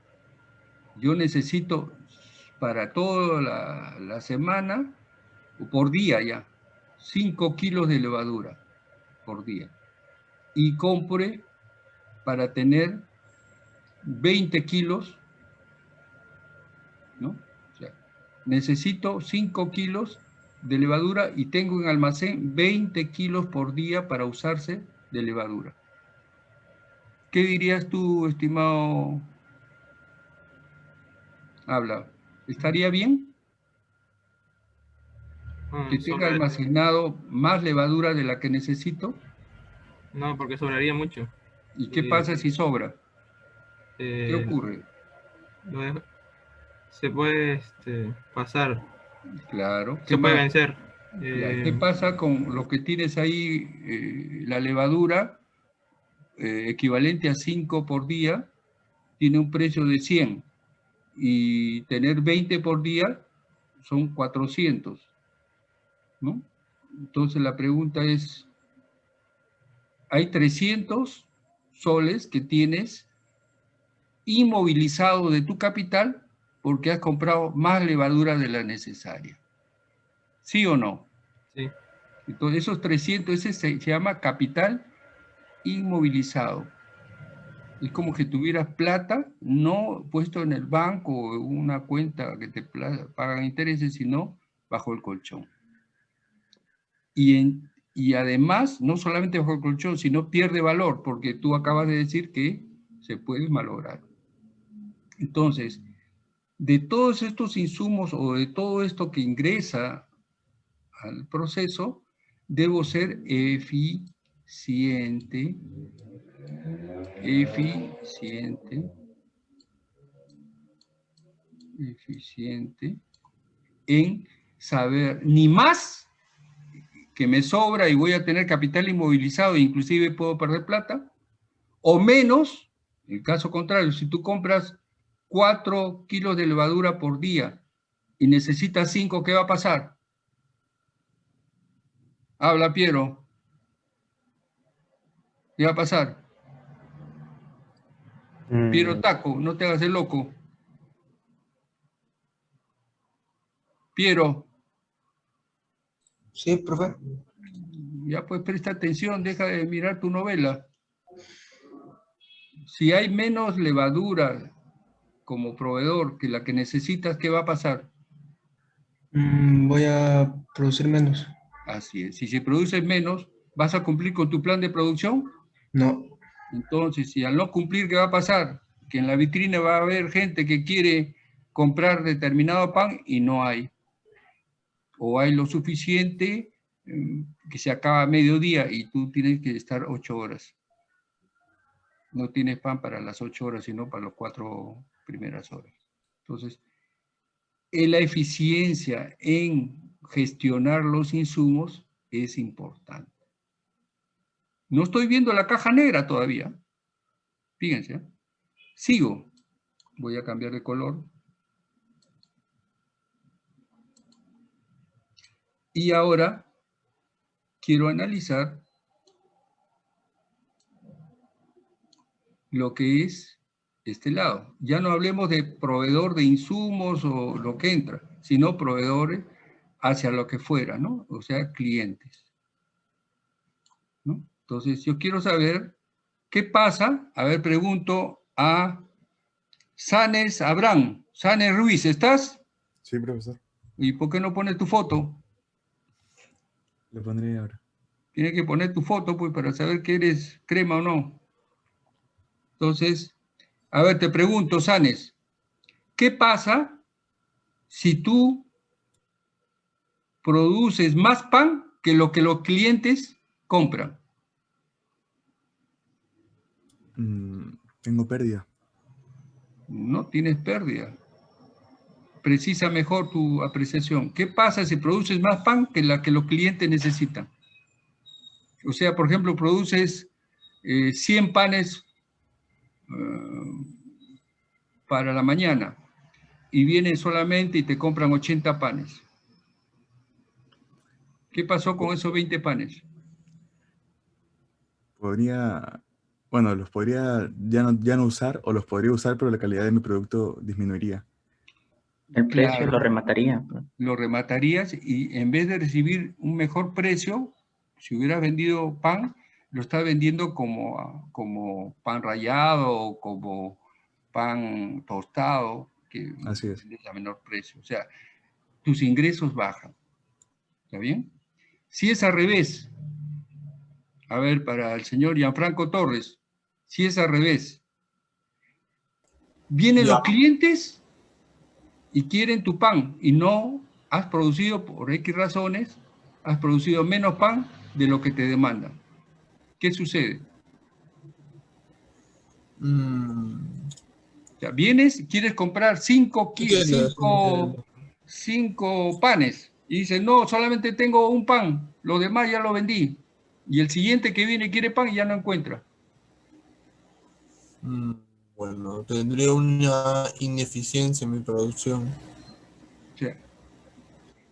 yo necesito para toda la, semana, o por día ya, 5 kilos de levadura por día. Y compre para tener 20 kilos, ¿no? Necesito 5 kilos de levadura y tengo en almacén 20 kilos por día para usarse de levadura. ¿Qué dirías tú, estimado? Habla. ¿Estaría bien? Mm, ¿Que tenga almacenado más levadura de la que necesito? No, porque sobraría mucho. ¿Y qué pasa si sobra? ¿Qué eh, ocurre? Se puede este, pasar. Claro. Se puede vencer. ¿Qué eh, pasa con lo que tienes ahí, eh, la levadura, equivalente a 5 por día, tiene un precio de 100 y tener 20 por día son 400, ¿no? Entonces la pregunta es, hay 300 soles que tienes inmovilizado de tu capital porque has comprado más levadura de la necesaria. ¿Sí o no? Sí. Entonces, esos 300, ese se, se llama capital inmovilizado. Es como que tuvieras plata no puesto en el banco o una cuenta que te pagan intereses, sino bajo el colchón. Y, en- y además, no solamente bajo el colchón, sino pierde valor, porque tú acabas de decir que se puede malograr. Entonces, de todos estos insumos o de todo esto que ingresa al proceso, debo ser eficiente, eficiente, eficiente en saber ni más que me sobra y voy a tener capital inmovilizado e inclusive puedo perder plata, o menos, en el caso contrario, si tú compras 4 kilos de levadura por día y necesitas 5, ¿qué va a pasar? Habla, Piero. ¿Qué va a pasar? Mm, Piero Taco, no te hagas el loco. Piero, Sí, profe. ya pues presta atención, deja de mirar tu novela. Si hay menos levadura como proveedor que la que necesitas, ¿qué va a pasar? Mm, voy a producir menos. Así es. Si se produce menos, ¿vas a cumplir con tu plan de producción? No. Entonces, si al no cumplir, ¿qué va a pasar? Que en la vitrina va a haber gente que quiere comprar determinado pan y no hay. O hay lo suficiente mm, que se acaba a mediodía y tú tienes que estar ocho horas. No tienes pan para las ocho horas, sino para las cuatro primeras horas. Entonces, la eficiencia en gestionar los insumos es importante. No estoy viendo la caja negra todavía. Fíjense. ¿eh? Sigo. Voy a cambiar de color. Y ahora quiero analizar lo que es este lado. Ya no hablemos de proveedor de insumos o lo que entra, sino proveedores hacia lo que fuera, ¿no? O sea, clientes. ¿no? Entonces, yo quiero saber qué pasa. A ver, pregunto a Sanes Abraham. Sanes Ruiz, ¿estás? Sí, profesor. ¿Y por qué no pones tu foto? Le pondré ahora. Tienes que poner tu foto, pues, para saber que eres crema o no. Entonces, a ver, te pregunto, Sanes, ¿qué pasa si tú produces más pan que lo que los clientes compran? Mm, tengo pérdida. No tienes pérdida. Precisa mejor tu apreciación. ¿Qué pasa si produces más pan que la que los clientes necesitan? O sea, por ejemplo, produces eh, 100 panes eh, para la mañana y vienen solamente y te compran 80 panes. ¿Qué pasó con esos 20 panes? Podría, bueno, los podría ya no, ya no usar o los podría usar, pero la calidad de mi producto disminuiría. El precio Claro. lo remataría. pues. Lo rematarías y en vez de recibir un mejor precio, si hubieras vendido pan, lo estás vendiendo como, como pan rallado o como pan tostado, que Así es. a menor precio. O sea, tus ingresos bajan. ¿Está bien? Si es al revés, a ver, para el señor Gianfranco Torres, si es al revés, vienen Ya. los clientes y quieren tu pan y no has producido por X razones, has producido menos pan de lo que te demandan. ¿Qué sucede? Mm, O sea, vienes y quieres comprar cinco, cinco panes y dices, no, solamente tengo un pan, los demás ya lo vendí. Y el siguiente que viene quiere pan y ya no encuentra. Mm, Bueno, tendría una ineficiencia en mi producción. Sea,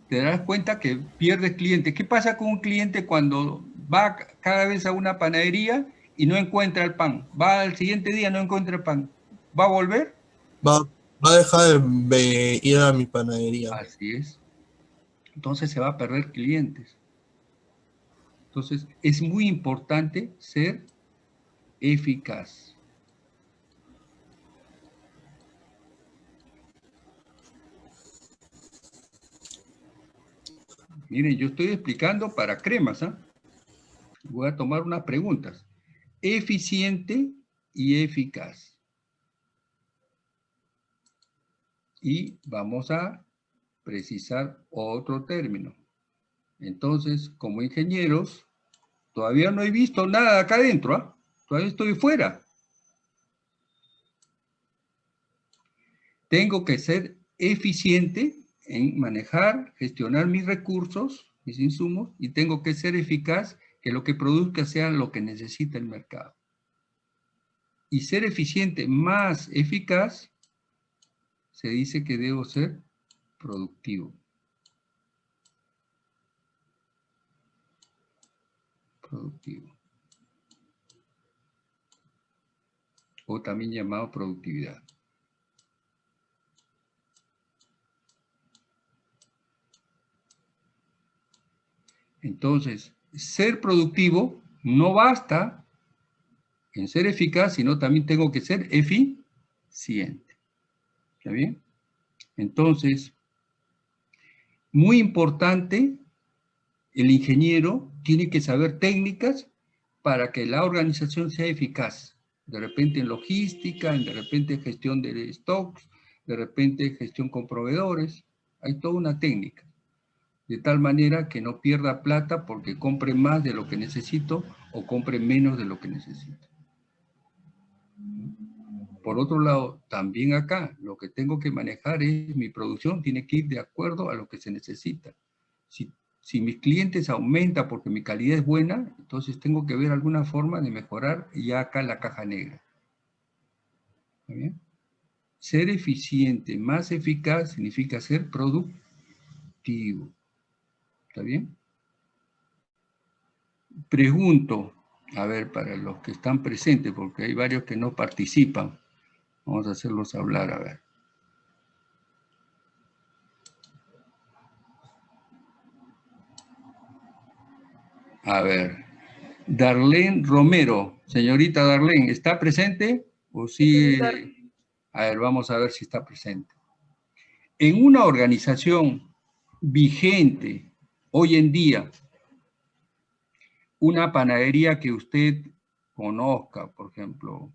te darás cuenta que pierdes clientes. ¿Qué pasa con un cliente cuando va ca- cada vez a una panadería y no encuentra el pan? Va al siguiente día, no encuentra el pan. ¿Va a volver? Va, va a dejar de ir a mi panadería. Así es. Entonces se va a perder clientes. Entonces, es muy importante ser eficaz. Miren, yo estoy explicando para cremas, ¿ah? Voy a tomar unas preguntas. Eficiente y eficaz. Y vamos a precisar otro término. Entonces, como ingenieros, todavía no he visto nada acá adentro, ¿ah? todavía estoy fuera. Tengo que ser eficiente en manejar, gestionar mis recursos, mis insumos, y tengo que ser eficaz que lo que produzca sea lo que necesita el mercado. Y ser eficiente más eficaz, se dice que debo ser productivo. Productivo. O también llamado productividad. Entonces, ser productivo no basta en ser eficaz, sino también tengo que ser eficiente. ¿Está bien? Entonces, muy importante, el ingeniero tiene que saber técnicas para que la organización sea eficaz. De repente en logística, de repente en gestión de stocks, de repente gestión con proveedores. Hay toda una técnica. De tal manera que no pierda plata porque compre más de lo que necesito o compre menos de lo que necesito. Por otro lado, también acá, lo que tengo que manejar es mi producción, tiene que ir de acuerdo a lo que se necesita. Si, si mis clientes aumentan porque mi calidad es buena, entonces tengo que ver alguna forma de mejorar ya acá la caja negra. ¿Está bien? Ser eficiente, más eficaz, significa ser productivo. ¿Está bien? Pregunto, a ver, para los que están presentes, porque hay varios que no participan. Vamos a hacerlos hablar, a ver. A ver. Darlene Romero. Señorita Darlene, ¿está presente? ¿O sí? A ver, vamos a ver si está presente. En una organización vigente hoy en día, una panadería que usted conozca, por ejemplo,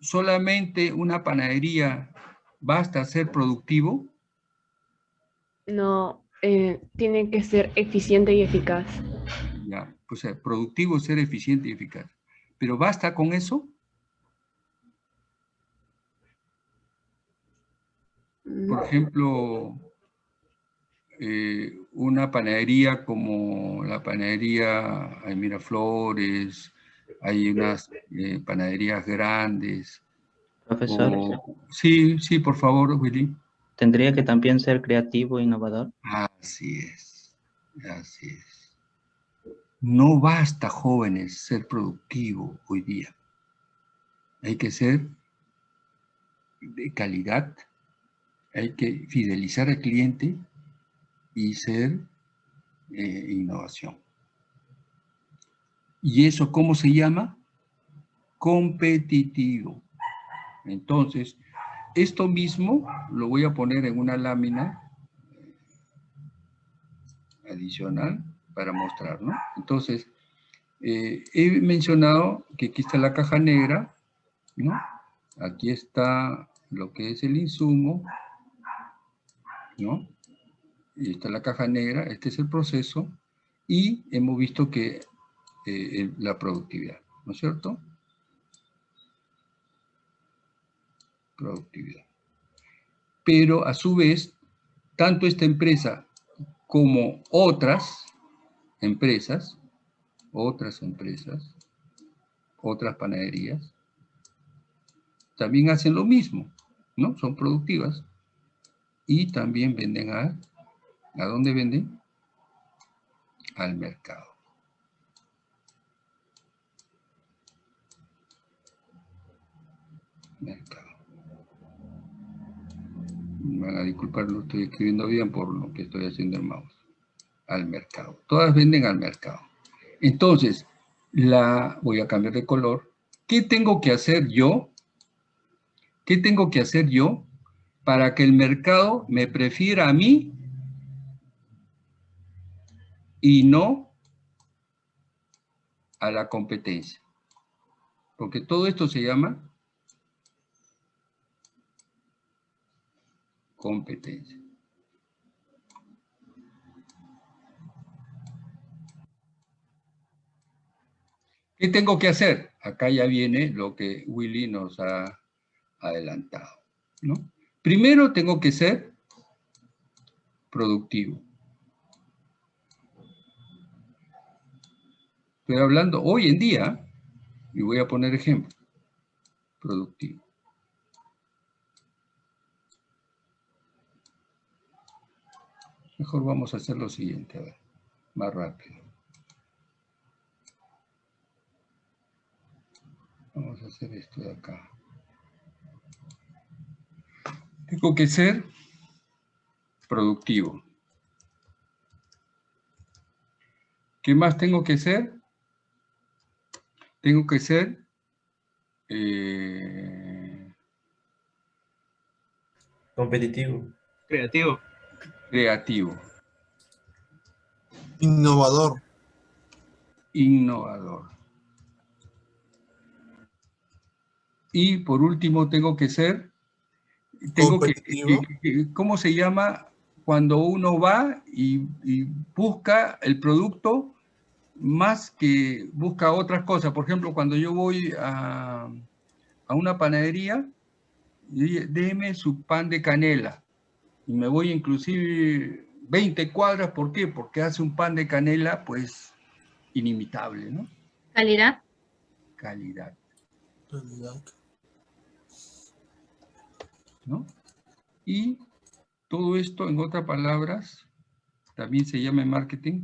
solamente una panadería basta ser productivo? No, eh, tiene que ser eficiente y eficaz. Pues eh, productivo ser eficiente y eficaz. ¿Pero basta con eso? Por ejemplo, eh, una panadería como la panadería hay Miraflores, hay unas eh, panaderías grandes. Profesor. Sí, sí, por favor, Willy. ¿Tendría que también ser creativo e innovador? Así es, así es. No basta, jóvenes, ser productivo hoy día. Hay que ser de calidad, hay que fidelizar al cliente y ser eh, innovación. ¿Y eso cómo se llama? Competitivo. Entonces, esto mismo lo voy a poner en una lámina adicional para mostrar, ¿no? Entonces, eh, he mencionado que aquí está la caja negra, ¿no? Aquí está lo que es el insumo, ¿no? Y está la caja negra, este es el proceso, y hemos visto que eh, la productividad, ¿no es cierto? Productividad. Pero a su vez, tanto esta empresa como otras empresas, otras empresas, otras panaderías, también hacen lo mismo, ¿no? Son productivas y también venden a, ¿a dónde venden? Al mercado. mercado. Me van a disculpar, lo estoy escribiendo bien por lo que estoy haciendo el mouse. Al mercado. Todas venden al mercado. Entonces, la voy a cambiar de color. ¿Qué tengo que hacer yo? ¿Qué tengo que hacer yo para que el mercado me prefiera a mí y no a la competencia? Porque todo esto se llama competencia. ¿Qué tengo que hacer? Acá ya viene lo que Willy nos ha adelantado. ¿no? Primero tengo que ser productivo. Estoy hablando hoy en día, y voy a poner ejemplo, productivo. Mejor vamos a hacer lo siguiente, a ver, más rápido. Vamos a hacer esto de acá. Tengo que ser productivo. ¿Qué más tengo que ser? Tengo que ser eh, competitivo. Creativo. Creativo. Innovador. Innovador. Y por último tengo que ser, tengo que, ¿cómo se llama? Cuando uno va y, busca el producto más que busca otras cosas. Por ejemplo, cuando yo voy a, a una panadería, déme su pan de canela. Y me voy inclusive 20 cuadras, ¿por qué? Porque hace un pan de canela, pues, inimitable, ¿no? Calidad. Calidad. Calidad. ¿No? Y todo esto, en otras palabras, también se llama marketing.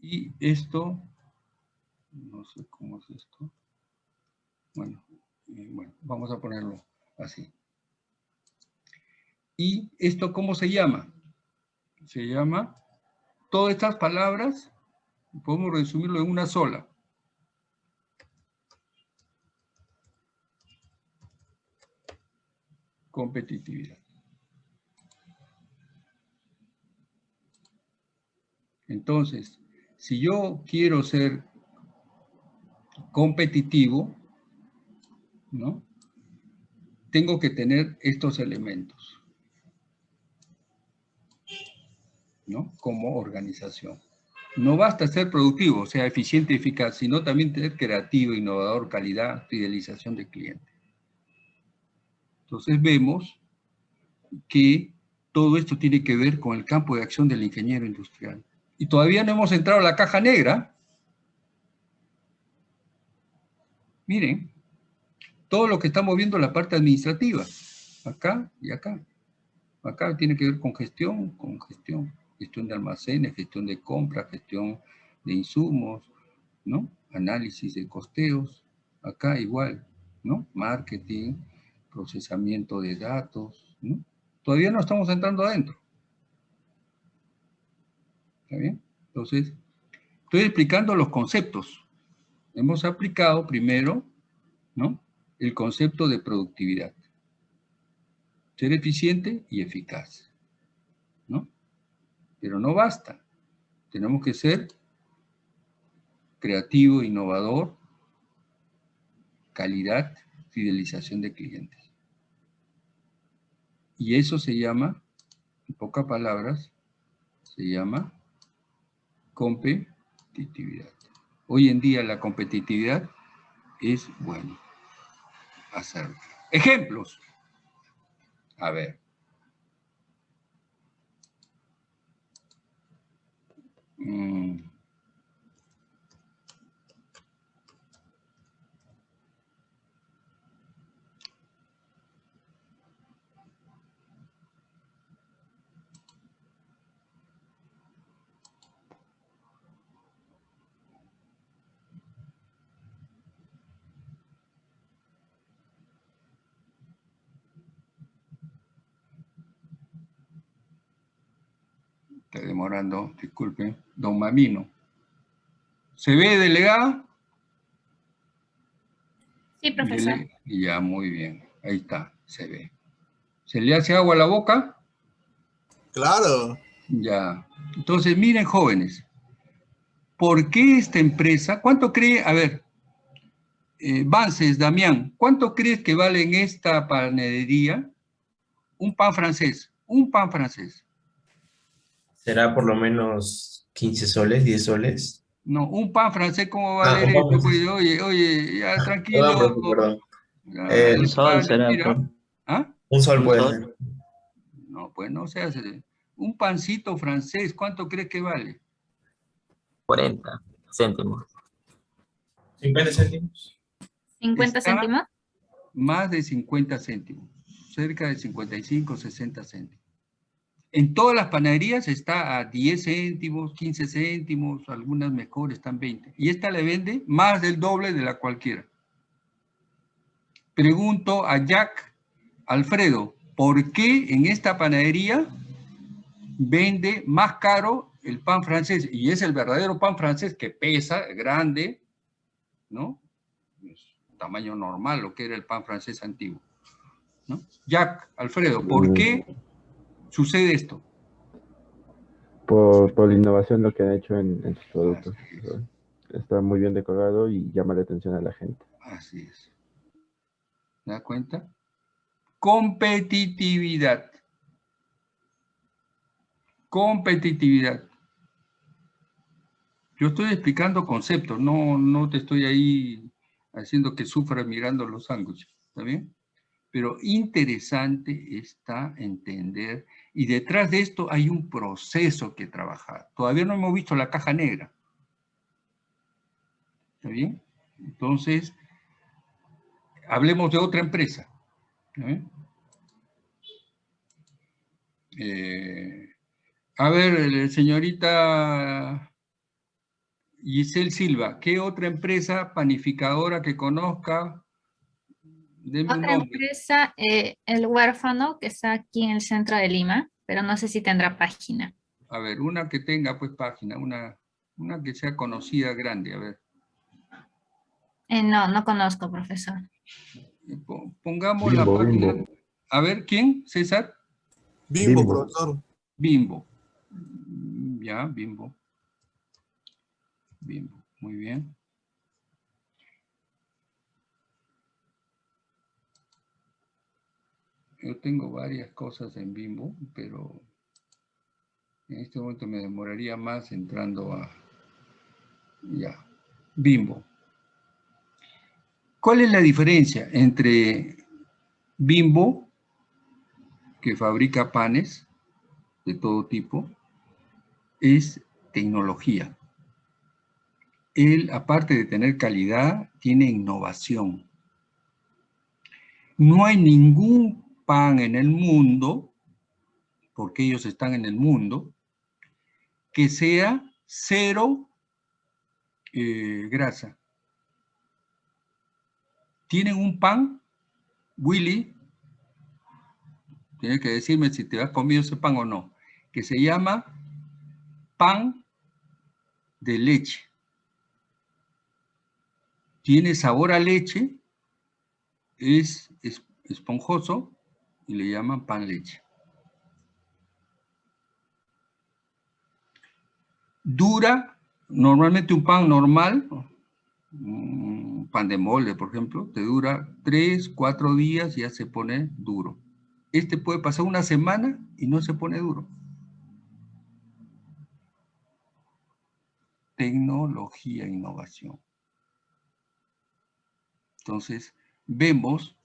Y esto, no sé cómo es esto. Bueno, eh, bueno, vamos a ponerlo así. ¿Y esto cómo se llama? Se llama, todas estas palabras podemos resumirlo en una sola. Competitividad. Entonces, si yo quiero ser competitivo, ¿no? Tengo que tener estos elementos, ¿no? Como organización. No basta ser productivo, o sea, eficiente y eficaz, sino también tener creativo, innovador, calidad, fidelización de cliente. Entonces vemos que todo esto tiene que ver con el campo de acción del ingeniero industrial. Y todavía no hemos entrado a la caja negra. Miren, todo lo que estamos viendo en la parte administrativa, acá y acá. Acá tiene que ver con gestión, con gestión gestión de almacenes, gestión de compras, gestión de insumos, ¿no? Análisis de costeos, acá igual, ¿no? Marketing, procesamiento de datos, ¿no? Todavía no estamos entrando adentro. ¿Está bien? Entonces, estoy explicando los conceptos. Hemos aplicado primero, ¿no? El concepto de productividad. Ser eficiente y eficaz. Pero no basta. Tenemos que ser creativo, innovador, calidad, fidelización de clientes. Y eso se llama, en pocas palabras, se llama competitividad. Hoy en día la competitividad es bueno hacerlo. Ejemplos. A ver. Mm. Demorando, disculpe. Don Mamino. ¿Se ve, delegada? Sí, profesor. Dele- Ya, muy bien. Ahí está, se ve. ¿Se le hace agua a la boca? Claro. Ya. Entonces, miren, jóvenes. ¿Por qué esta empresa? ¿Cuánto cree? A ver, eh, Vances, Damián, ¿cuánto crees que vale en esta panadería un pan francés? Un pan francés. Será por lo menos 15 soles, 10 soles. No, un pan francés, ¿cómo va Ah, a valer pan esto? Pues, oye, oye, ya tranquilo. Perdón, perdón. Ya, Eh, Un sol vale, será. ¿Ah? Un sol Un puede sol. ser. No, pues no se hace. Un pancito francés, ¿cuánto crees que vale? 40 céntimos. 50 céntimos. 50 Está- céntimos. Más de 50 céntimos, cerca de 55, 60 céntimos. En todas las panaderías está a 10 céntimos, 15 céntimos, algunas mejores están 20. Y esta le vende más del doble de la cualquiera. Pregunto a Jack, Alfredo, ¿por qué en esta panadería vende más caro el pan francés? Y es el verdadero pan francés que pesa, grande, ¿no? Es tamaño normal, lo que era el pan francés antiguo. ¿no? Jack, Alfredo, ¿por qué sucede esto? por, por la innovación lo que han hecho en, en sus productos. Está muy bien decorado y llama la atención a la gente. Así es. ¿Se da cuenta? Competitividad. Competitividad. Yo estoy explicando conceptos, no, no te estoy ahí haciendo que sufras mirando los sándwiches, ¿está bien? Pero interesante está entender, y detrás de esto hay un proceso que trabajar. Todavía no hemos visto la caja negra. ¿Está bien? Entonces, hablemos de otra empresa. ¿eh? A ver, eh, señorita Giselle Silva, ¿qué otra empresa panificadora que conozca? Deme Otra empresa, eh, El Huérfano, que está aquí en el centro de Lima, pero no sé si tendrá página. A ver, una que tenga pues página, una, una que sea conocida, grande, a ver. Eh, no, no conozco, profesor. Po- Pongamos la página. Bimbo. A ver, ¿quién? César. Bimbo, Bimbo. profesor. Bimbo. Ya, Bimbo. Bimbo, muy bien. Yo tengo varias cosas en Bimbo, pero en este momento me demoraría más entrando a... Ya, Bimbo. ¿Cuál es la diferencia entre Bimbo, que fabrica panes de todo tipo, es tecnología. Él, aparte de tener calidad, tiene innovación. No hay ningún pan en el mundo, porque ellos están en el mundo, que sea cero eh, grasa. Tienen un pan, Willy, tienes que decirme si te has comido ese pan o no, que se llama pan de leche. Tiene sabor a leche, es, es esponjoso y le llaman pan leche. Dura, normalmente un pan normal, un pan de molde, por ejemplo, te dura 3, 4 días y ya se pone duro. Este puede pasar una semana y no se pone duro. Tecnología, innovación. Entonces, vemos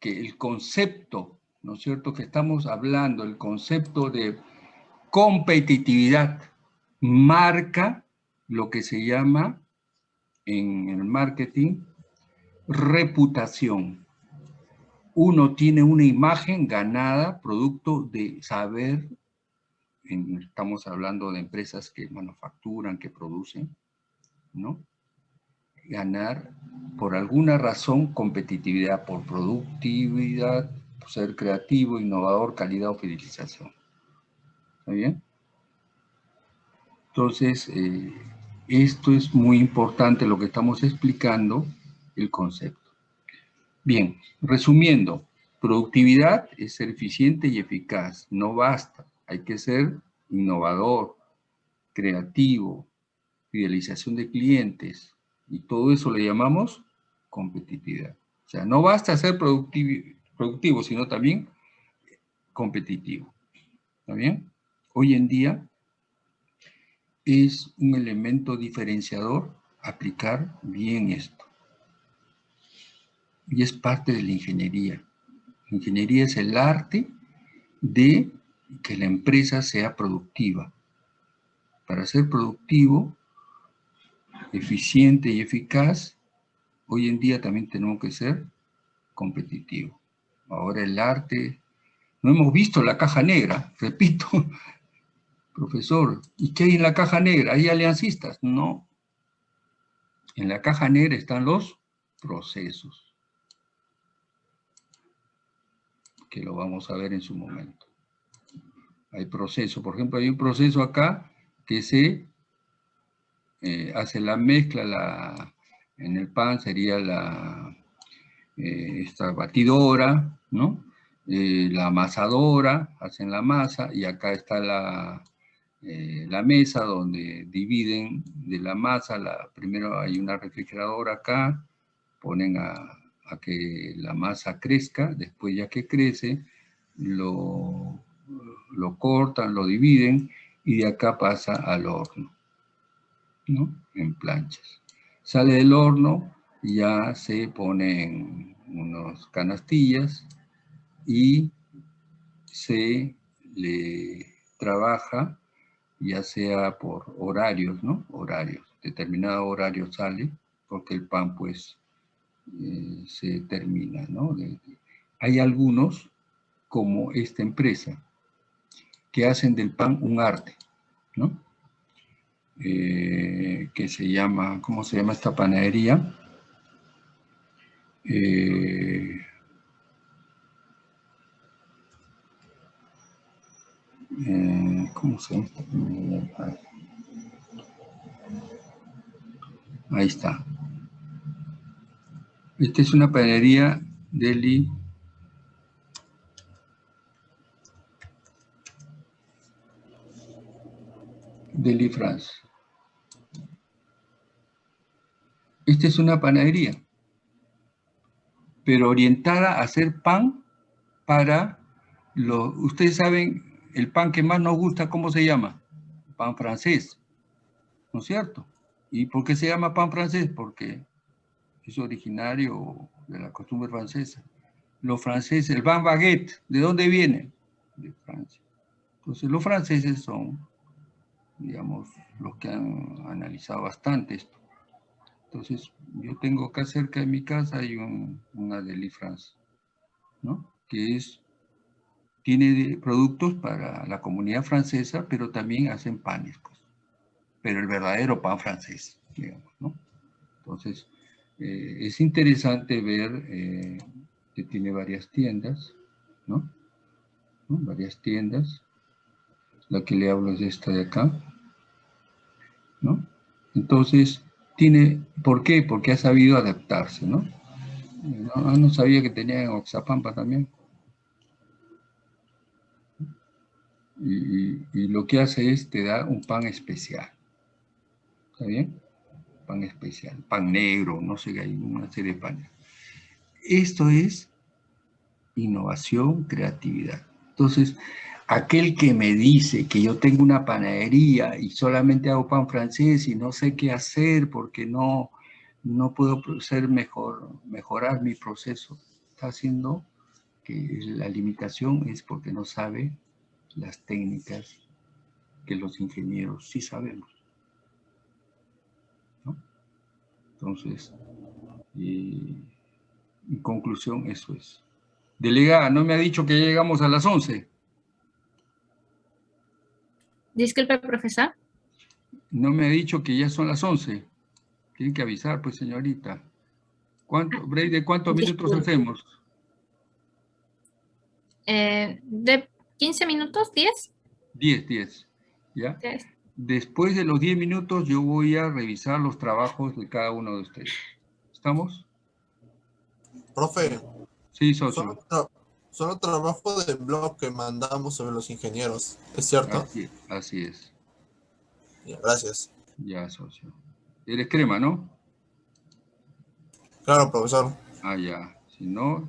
que el concepto, ¿no es cierto?, que estamos hablando, el concepto de competitividad, marca lo que se llama en el marketing reputación. Uno tiene una imagen ganada producto de saber, estamos hablando de empresas que manufacturan, que producen, ¿no? Ganar por alguna razón competitividad, por productividad, ser creativo, innovador, calidad o fidelización. ¿Está bien? Entonces, eh, esto es muy importante lo que estamos explicando, el concepto. Bien, resumiendo, productividad es ser eficiente y eficaz, no basta, hay que ser innovador, creativo, fidelización de clientes, y todo eso le llamamos competitividad. O sea, no basta ser productivo, productivo sino también competitivo. ¿Está bien? Hoy en día es un elemento diferenciador aplicar bien esto. Y es parte de la ingeniería. ingeniería es el arte de que la empresa sea productiva. Para ser productivo, eficiente y eficaz, hoy en día también tenemos que ser competitivos. Ahora el arte, no hemos visto la caja negra, (laughs) repito, profesor, ¿y qué hay en la caja negra? ¿Hay aliancistas? No. En la caja negra están los procesos, que lo vamos a ver en su momento. Hay procesos, por ejemplo, hay un proceso acá que se eh, hace la mezcla, la, en el pan sería la eh, esta batidora, ¿no? Eh, la amasadora, hacen la masa, y acá está la, eh, la mesa donde dividen de la masa, la, primero hay una refrigeradora acá, ponen a, a, que la masa crezca, después ya que crece, lo, lo cortan, lo dividen, y de acá pasa al horno, ¿no? En planchas. Sale del horno, ya se ponen unas canastillas y se le trabaja ya sea por horarios, ¿no? Horarios, determinado horario sale porque el pan pues eh, se termina, ¿no? hay algunos, como esta empresa, que hacen del pan un arte, ¿no? Eh, que se llama, ¿cómo se llama esta panadería? Eh, eh, ¿Cómo se? Ahí está. Esta es una panadería Deli Deli France. Esta es una panadería, pero orientada a hacer pan para los... Ustedes saben, el pan que más nos gusta, ¿cómo se llama? Pan francés, ¿no es cierto? ¿Y por qué se llama pan francés? Porque es originario de la costumbre francesa. Los franceses, el pan baguette, ¿de dónde viene? De Francia. Entonces los franceses son, digamos, los que han analizado bastante esto. Entonces, yo tengo acá cerca de mi casa hay un, una Deli France, ¿no? Que es, tiene productos para la comunidad francesa, pero también hacen panes, pues. Pero el verdadero pan francés, digamos, ¿no? Entonces, eh, es interesante ver eh, que tiene varias tiendas, ¿no? ¿no? Varias tiendas. La que le hablo es esta de acá, ¿no? Entonces, tiene, ¿por qué? Porque ha sabido adaptarse, ¿no? No, no sabía que tenía en Oxapampa también. Y, lo que hace es, te da un pan especial. ¿Está bien? Pan especial, pan negro, no sé, hay una serie de panes. Esto es innovación, creatividad. Entonces, aquel que me dice que yo tengo una panadería y solamente hago pan francés y no sé qué hacer porque no, no puedo ser mejor, mejorar mi proceso, está haciendo que la limitación es porque no sabe las técnicas que los ingenieros sí sabemos. ¿no? Entonces, y, en conclusión, eso es. Delegada, no me ha dicho que ya llegamos a las 11. Disculpe, profesor. No me ha dicho que ya son las 11. Tiene que avisar, pues, señorita. ¿Cuánto, ¿de cuántos minutos hacemos? Eh, ¿De 15 minutos? ¿10? 10, 10. ¿Ya? Después de los 10 minutos yo voy a revisar los trabajos de cada uno de ustedes. ¿Estamos? Profe. Sí, socio. Solo, tra solo trabajo de blog que mandamos sobre los ingenieros, ¿es cierto? Así, así es. Ya, gracias. Ya, socio. Eres crema, ¿no? Claro, profesor. Ah, ya. Si no,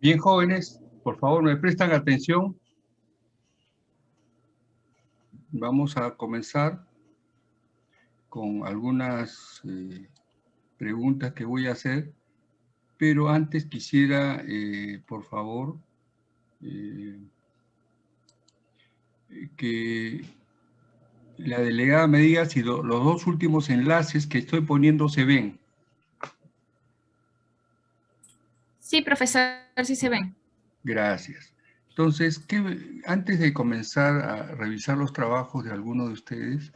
Bien, jóvenes, por favor, me prestan atención. Vamos a comenzar con algunas eh, preguntas que voy a hacer, pero antes quisiera, eh, por favor, eh, que la delegada me diga si los dos últimos enlaces que estoy poniendo se ven. Sí, profesor, sí se ven. Gracias. Entonces, antes de comenzar a revisar los trabajos de alguno de ustedes,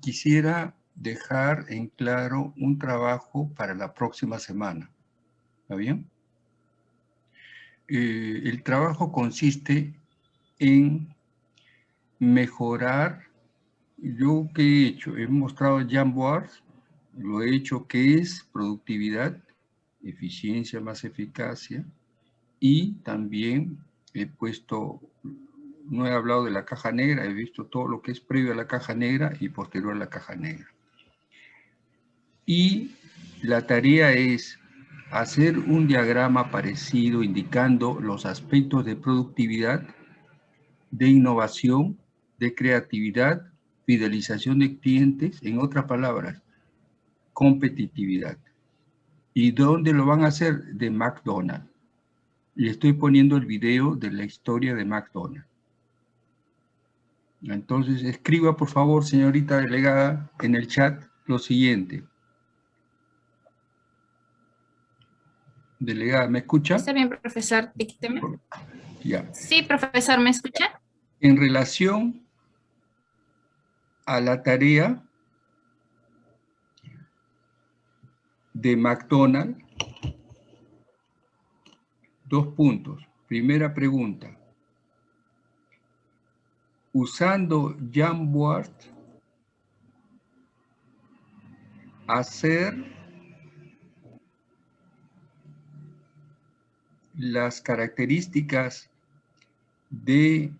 quisiera dejar en claro un trabajo para la próxima semana. ¿Está bien? Eh, el trabajo consiste en mejorar, yo que he hecho, he mostrado Jamboards, lo he hecho que es productividad, eficiencia más eficacia, y también he puesto, no he hablado de la caja negra, he visto todo lo que es previo a la caja negra y posterior a la caja negra. Y la tarea es hacer un diagrama parecido indicando los aspectos de productividad, de innovación, de creatividad, fidelización de clientes, en otras palabras, competitividad. ¿Y dónde lo van a hacer? De McDonald's. Y estoy poniendo el video de la historia de McDonald's. Entonces, escriba por favor, señorita delegada, en el chat lo siguiente. Delegada, ¿me escucha? Está bien, profesor, dícteme. Ya. Sí, profesor, ¿me escucha? En relación a la tarea de McDonald's, dos puntos. Primera pregunta. Usando Jamboard, hacer las características de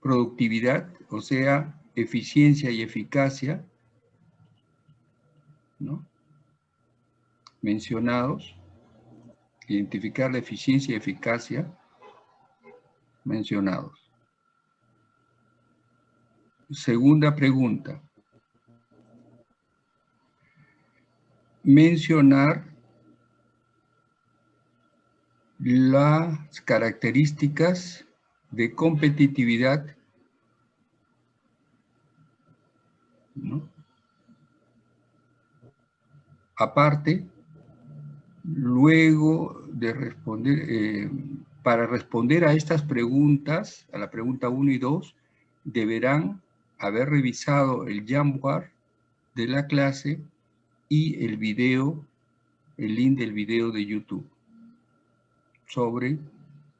productividad, o sea, eficiencia y eficacia, ¿no? Mencionados, identificar la eficiencia y eficacia mencionados. Segunda pregunta. Mencionar las características de competitividad aparte luego de responder eh, para responder a estas preguntas a la pregunta 1 y 2 deberán haber revisado el Jamboard de la clase y el video el link del video de YouTube sobre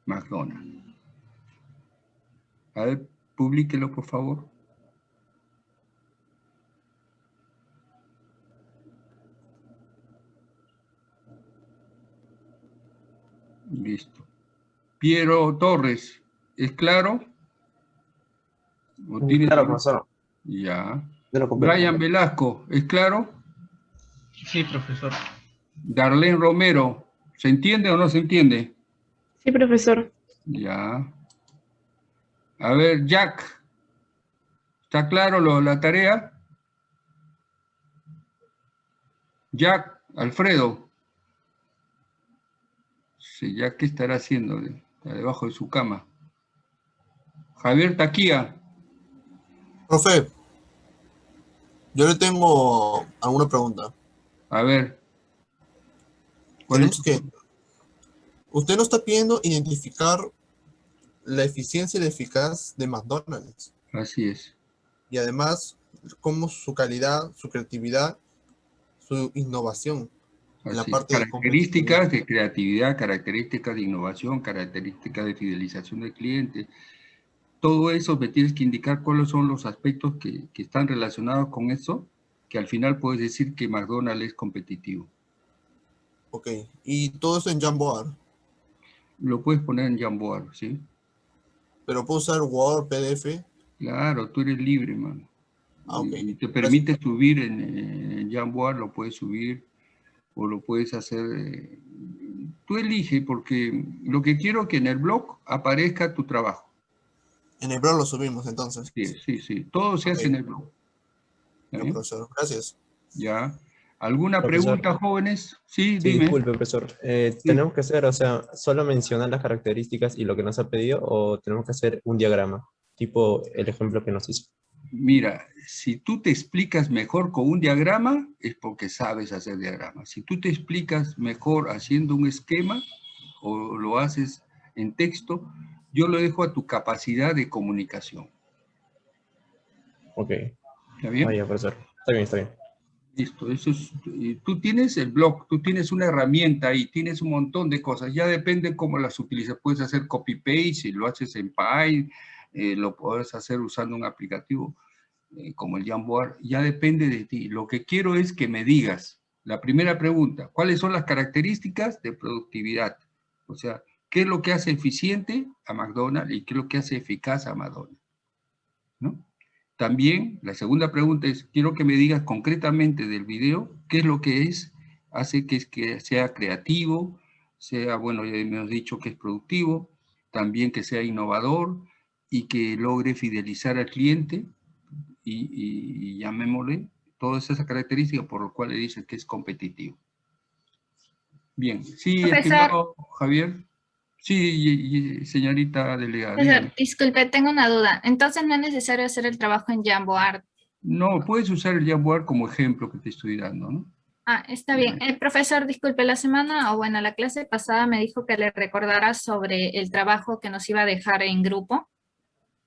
McDonald's. A ver, publíquelo, por favor. Listo. Piero Torres, ¿es claro? claro, profesor. Ya. Brian Velasco, ¿es claro? Sí, profesor. Darlene Romero, ¿se entiende o no se entiende? Sí, profesor. Ya. A ver, Jack. ¿Está claro lo, la tarea? Jack, Alfredo. Sí, Jack, ¿qué estará haciendo? Está debajo de su cama. Javier Taquía. Profe, yo le tengo alguna pregunta. A ver. Tenemos que Usted no está pidiendo identificar la eficiencia y la eficaz de McDonald's. Así es. Y además, cómo su calidad, su creatividad, su innovación. En la parte características de, creatividad, características de innovación, características de fidelización del cliente. Todo eso me tienes que indicar cuáles son los aspectos que, que están relacionados con eso, que al final puedes decir que McDonald's es competitivo. Ok, y todo eso en Jamboard. Lo puedes poner en Jamboard, ¿sí? Pero puedo usar Word, PDF. Claro, tú eres libre, mano. Ah. Y te permite subir en, en, Jamboard, lo puedes subir o lo puedes hacer, eh, tú elige porque lo que quiero es que en el blog aparezca tu trabajo. En el blog lo subimos entonces. Sí, sí, sí. Todo se hace en el blog. Ya, profesor. Gracias. Ya. ¿Alguna Profesor. pregunta, jóvenes? Sí, Sí, dime. disculpe, profesor. Eh, ¿Tenemos que hacer, o sea, solo mencionar las características y lo que nos ha pedido o tenemos que hacer un diagrama? Tipo el ejemplo que nos hizo. Mira, si tú te explicas mejor con un diagrama, es porque sabes hacer diagramas. Si tú te explicas mejor haciendo un esquema o lo haces en texto, yo lo dejo a tu capacidad de comunicación. Ok. ¿Está bien? Vaya, profesor. Está bien, está bien. Listo, eso es, y tú tienes el blog, tú tienes una herramienta ahí, tienes un montón de cosas, ya depende cómo las utilizas, puedes hacer copy-paste, si lo haces en Py, eh, lo puedes hacer usando un aplicativo eh, como el Jamboard, ya depende de ti. Lo que quiero es que me digas, la primera pregunta, ¿cuáles son las características de productividad? O sea, ¿qué es lo que hace eficiente a McDonald's y qué es lo que hace eficaz a McDonald's? También, la segunda pregunta es, quiero que me digas concretamente del video, qué es lo que es, hace que, que sea creativo, sea, bueno, ya hemos dicho que es productivo, también que sea innovador y que logre fidelizar al cliente y, y, y llamémosle todas esas características por lo cual le dice que es competitivo. Bien, sí, estimado Javier. Sí, señorita delegada. Profesor, disculpe, tengo una duda. Entonces no es necesario hacer el trabajo en Jamboard. No, puedes usar el Jamboard como ejemplo que te estoy dando, ¿no? Ah, está bien. El profesor, disculpe, la semana, o bueno, la clase pasada me dijo que le recordara sobre el trabajo que nos iba a dejar en grupo.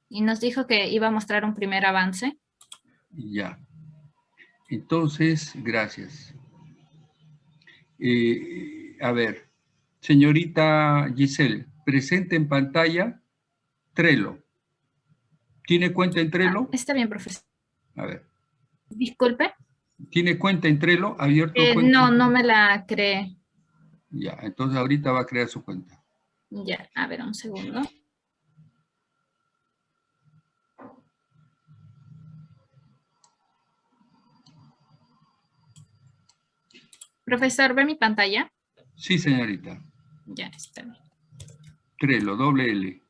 Y nos dijo que iba a mostrar un primer avance. Ya. Entonces, gracias. Eh, a ver, señorita Giselle, presente en pantalla Trello. ¿Tiene cuenta en Trello? Está bien, profesor. A ver, Disculpe. ¿tiene cuenta en Trello? ¿Abierto Eh, cuenta? no, no me la cree. Ya, entonces ahorita va a crear su cuenta. Ya, a ver, un segundo. Profesor, ¿ve mi pantalla? Sí, señorita. Ya, está bien. Trello, doble L.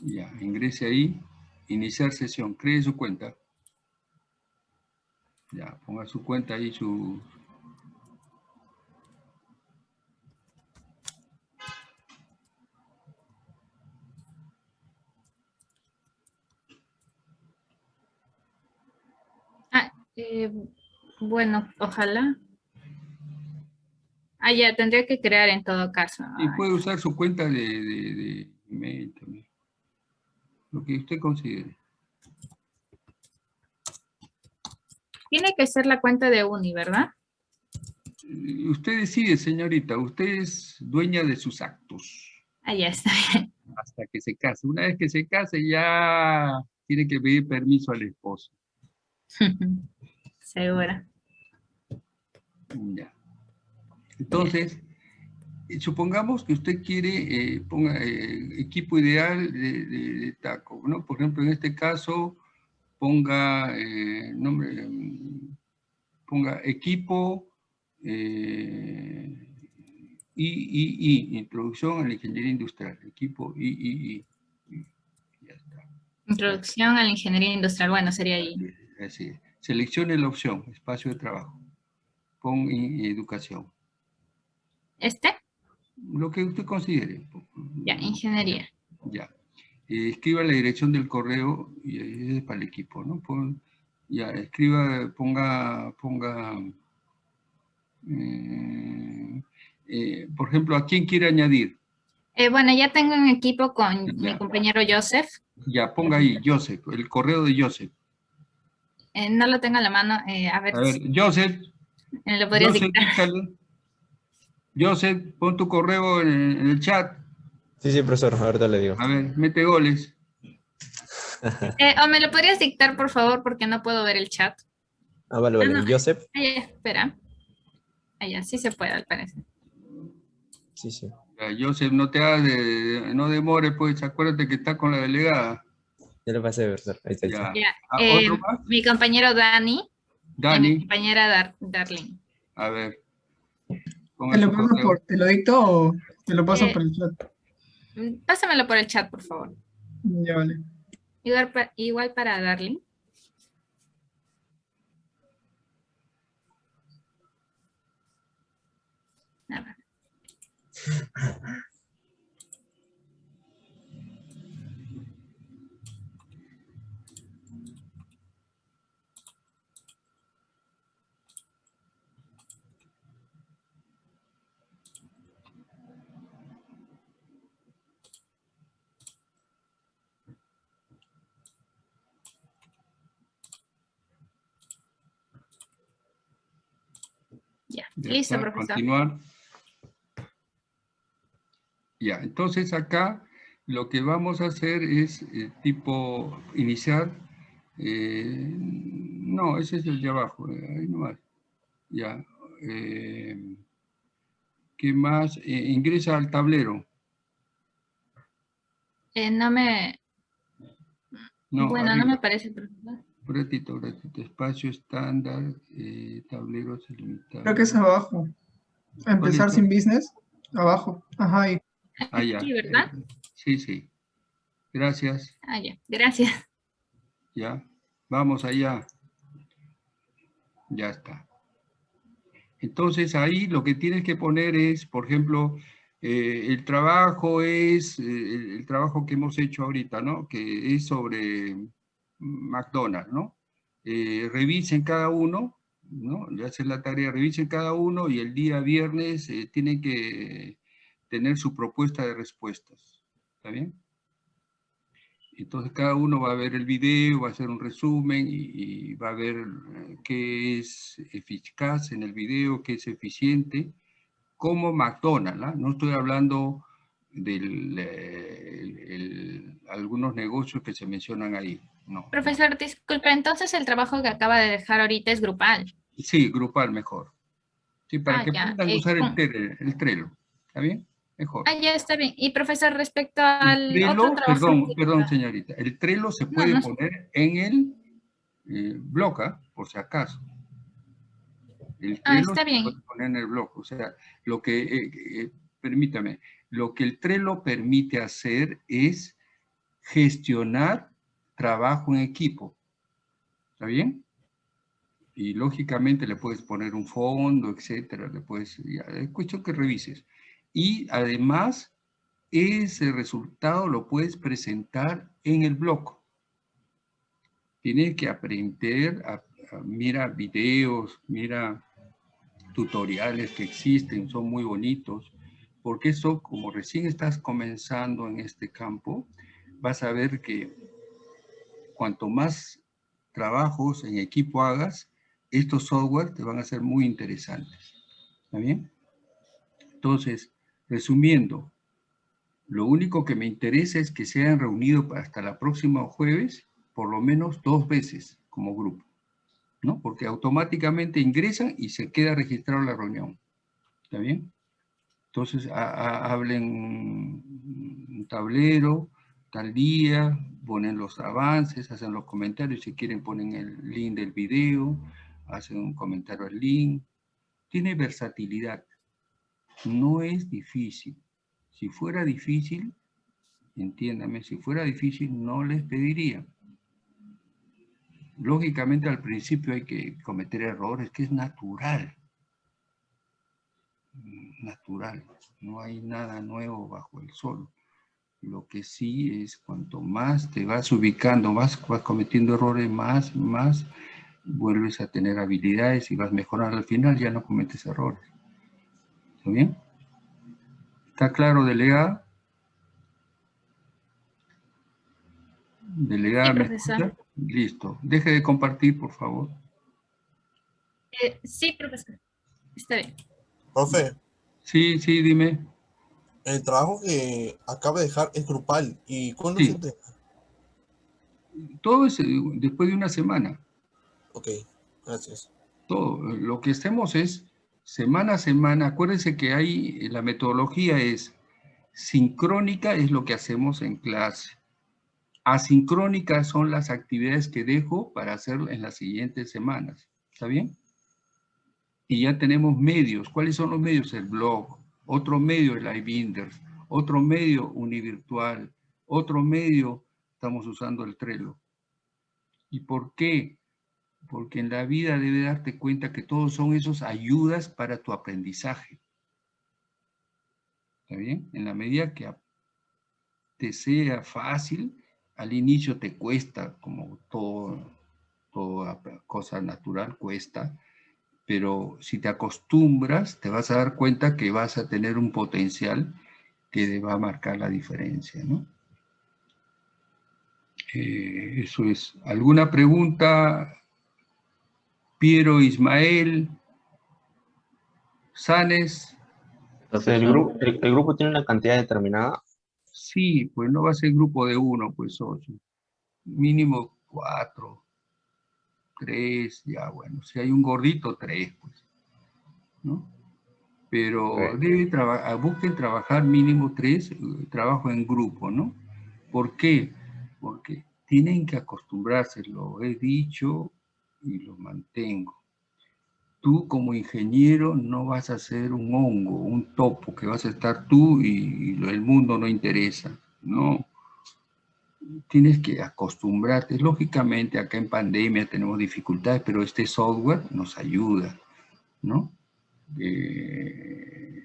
Ya, ingrese ahí. Iniciar sesión. Cree su cuenta. Ya, ponga su cuenta ahí, su... Ah, eh, bueno, ojalá. Ah, ya, tendría que crear en todo caso. Y puede usar su cuenta de, de, de email también. Lo que usted considere. Tiene que ser la cuenta de Uni, ¿verdad? Y Usted decide, señorita. Usted es dueña de sus actos. Ah, ya está bien. Hasta que se case. Una vez que se case, ya tiene que pedir permiso al esposo. (laughs) Segura. Ya. Entonces, eh, supongamos que usted quiere, eh, ponga eh, equipo ideal de, de- de taco, ¿no? Por ejemplo, en este caso, ponga eh, nombre, mm, ponga equipo III, introducción a la ingeniería industrial, equipo III. Introducción a la ingeniería industrial. Bueno, sería ahí. Así es. Seleccione la opción, espacio de trabajo. Pon educación. ¿Este? Lo que usted considere. Ya, ingeniería. Ya. Eh, escriba la dirección del correo y es para el equipo, ¿no? Pon- ya, escriba, ponga, ponga, eh, eh, por ejemplo, ¿a quién quiere añadir? Bueno, ya tengo un equipo con mi compañero Joseph. Ya, ponga ahí, Joseph, el correo de Joseph. Eh, no lo tengo a la mano. eh, a ver, A ver, Joseph, ¿me lo podrías Joseph, dictar? Joseph, pon tu correo en el, en el chat. Sí, sí, profesor, ahorita le digo. A ver, mete goles. (laughs) Eh, o me lo podrías dictar, por favor, porque no puedo ver el chat. Ah, vale, vale. Ah, no. Joseph. Ah, ya, espera. Ya, sí se puede, al parecer. Sí, sí. Joseph, no te hagas de, de- no demores, pues acuérdate que está con la delegada. Ya le pasé, profesor. Ahí está. Ya, Ah, eh, mi compañero Dani. Y mi Dani, compañera Dar Darlene. a ver. ¿Te lo, paso por, ¿Te lo dicto o te lo paso Eh, por el chat? Mm, Pásamelo por el chat, por favor. Ya vale. Igual, pa- igual para Darling ver. Ya, listo, está, profesor. Continuar. Ya, entonces acá lo que vamos a hacer es eh, tipo iniciar. eh, no, ese es el de abajo, eh, ahí nomás. Ya. eh, ¿Qué más? Ingresa al tablero. No me... No, bueno, no me parece, profesor. Un ratito, un ratito. Espacio estándar, eh, tableros ilimitados. Creo que es abajo. Empezar sin business. Abajo. Ajá, ahí. Ah, ya. Sí, ¿verdad? eh, Sí, sí. Gracias. Ah, ya, gracias. Ya. Vamos allá. Ya está. Entonces ahí lo que tienes que poner es, por ejemplo, eh, el trabajo es, eh, el, el trabajo que hemos hecho ahorita, ¿no? Que es sobre McDonald's, ¿no? Eh, revisen cada uno, ¿no? Le hacen la tarea, revisen cada uno y el día viernes eh, tienen que tener su propuesta de respuestas. ¿Está bien? Entonces cada uno va a ver el video, va a hacer un resumen y, va a ver eh, qué es eficaz en el video, qué es eficiente, como McDonald's, ¿ah? no estoy hablando de algunos negocios que se mencionan ahí, no. Profesor, disculpe, entonces el trabajo que acaba de dejar ahorita es grupal. Sí, grupal mejor. Sí, para Ah, que ya, puedan eh, usar el, con- Trello, el Trello, ¿está bien? Mejor. Ah, ya está bien. Y profesor, respecto al otro trabajo... perdón, perdón, señorita. El Trello se puede no poner en el eh, blog, ¿ah? por si acaso. El Ah, está se bien. puede poner en el blog. O sea, lo que, eh, eh, permítame, lo que el Trello permite hacer es gestionar trabajo en equipo. ¿Está bien? Y lógicamente le puedes poner un fondo, etcétera. Le puedes, ya, es cuestión que revises. Y además, ese resultado lo puedes presentar en el blog. Tienes que aprender, a, a- mira videos, mira tutoriales que existen, son muy bonitos, porque eso, como recién estás comenzando en este campo, vas a ver que cuanto más trabajos en equipo hagas, estos software te van a ser muy interesantes. ¿Está bien? Entonces, resumiendo, lo único que me interesa es que se hayan reunido hasta la próxima jueves por lo menos dos veces como grupo, ¿no? Porque automáticamente ingresan y se queda registrada la reunión. ¿Está bien? Entonces, ha- ha- hablen un tablero, tal día, ponen los avances, hacen los comentarios, si quieren ponen el link del video, hacen un comentario al link. Tiene versatilidad. No es difícil. Si fuera difícil, entiéndame, si fuera difícil no les pediría. Lógicamente al principio hay que cometer errores, que es natural. Natural. No hay nada nuevo bajo el sol. Lo que sí es cuanto más te vas ubicando, más vas cometiendo errores, más, más vuelves a tener habilidades y vas mejorando. Al final ya no cometes errores. ¿Está bien? ¿Está claro, delegada? Delegada, Sí, ¿me profesor. escucha? Listo. Deje de compartir, por favor. Eh, sí, profesor. Está bien. Profe, Sí, sí, dime. El trabajo que acaba de dejar es grupal. ¿Y cuándo Sí. se entrega? Todo es eh, después de una semana. Ok, gracias. Todo. Lo que hacemos es semana a semana. Acuérdense que hay, la metodología es sincrónica, es lo que hacemos en clase. Asincrónicas son las actividades que dejo para hacer en las siguientes semanas. ¿Está bien? Y ya tenemos medios. ¿Cuáles son los medios? El blog. Otro medio, el iBinders. Otro medio, Univirtual. Otro medio, estamos usando el Trello. ¿Y por qué? Porque en la vida debe darte cuenta que todos son esos ayudas para tu aprendizaje. ¿Está bien? En la medida que te sea fácil, al inicio te cuesta, como todo, toda cosa natural cuesta, pero si te acostumbras, te vas a dar cuenta que vas a tener un potencial que va a marcar la diferencia, ¿no? Eh, eso es. ¿Alguna pregunta? Piero Ismael, Sanes. ¿el, grupo, el, grupo tiene una cantidad determinada? Sí, pues no va a ser grupo de uno, pues ocho. Mínimo cuatro, tres, ya bueno. Si hay un gordito, tres, pues. ¿No? Pero debe busquen trabajar mínimo tres, eh, trabajo en grupo, ¿no? ¿Por qué? Porque tienen que acostumbrarse, lo he dicho y lo mantengo. Tú como ingeniero no vas a ser un hongo, un topo, que vas a estar tú y, el mundo no interesa. No. Tienes que acostumbrarte. Lógicamente acá en pandemia tenemos dificultades, pero este software nos ayuda, ¿no? Eh,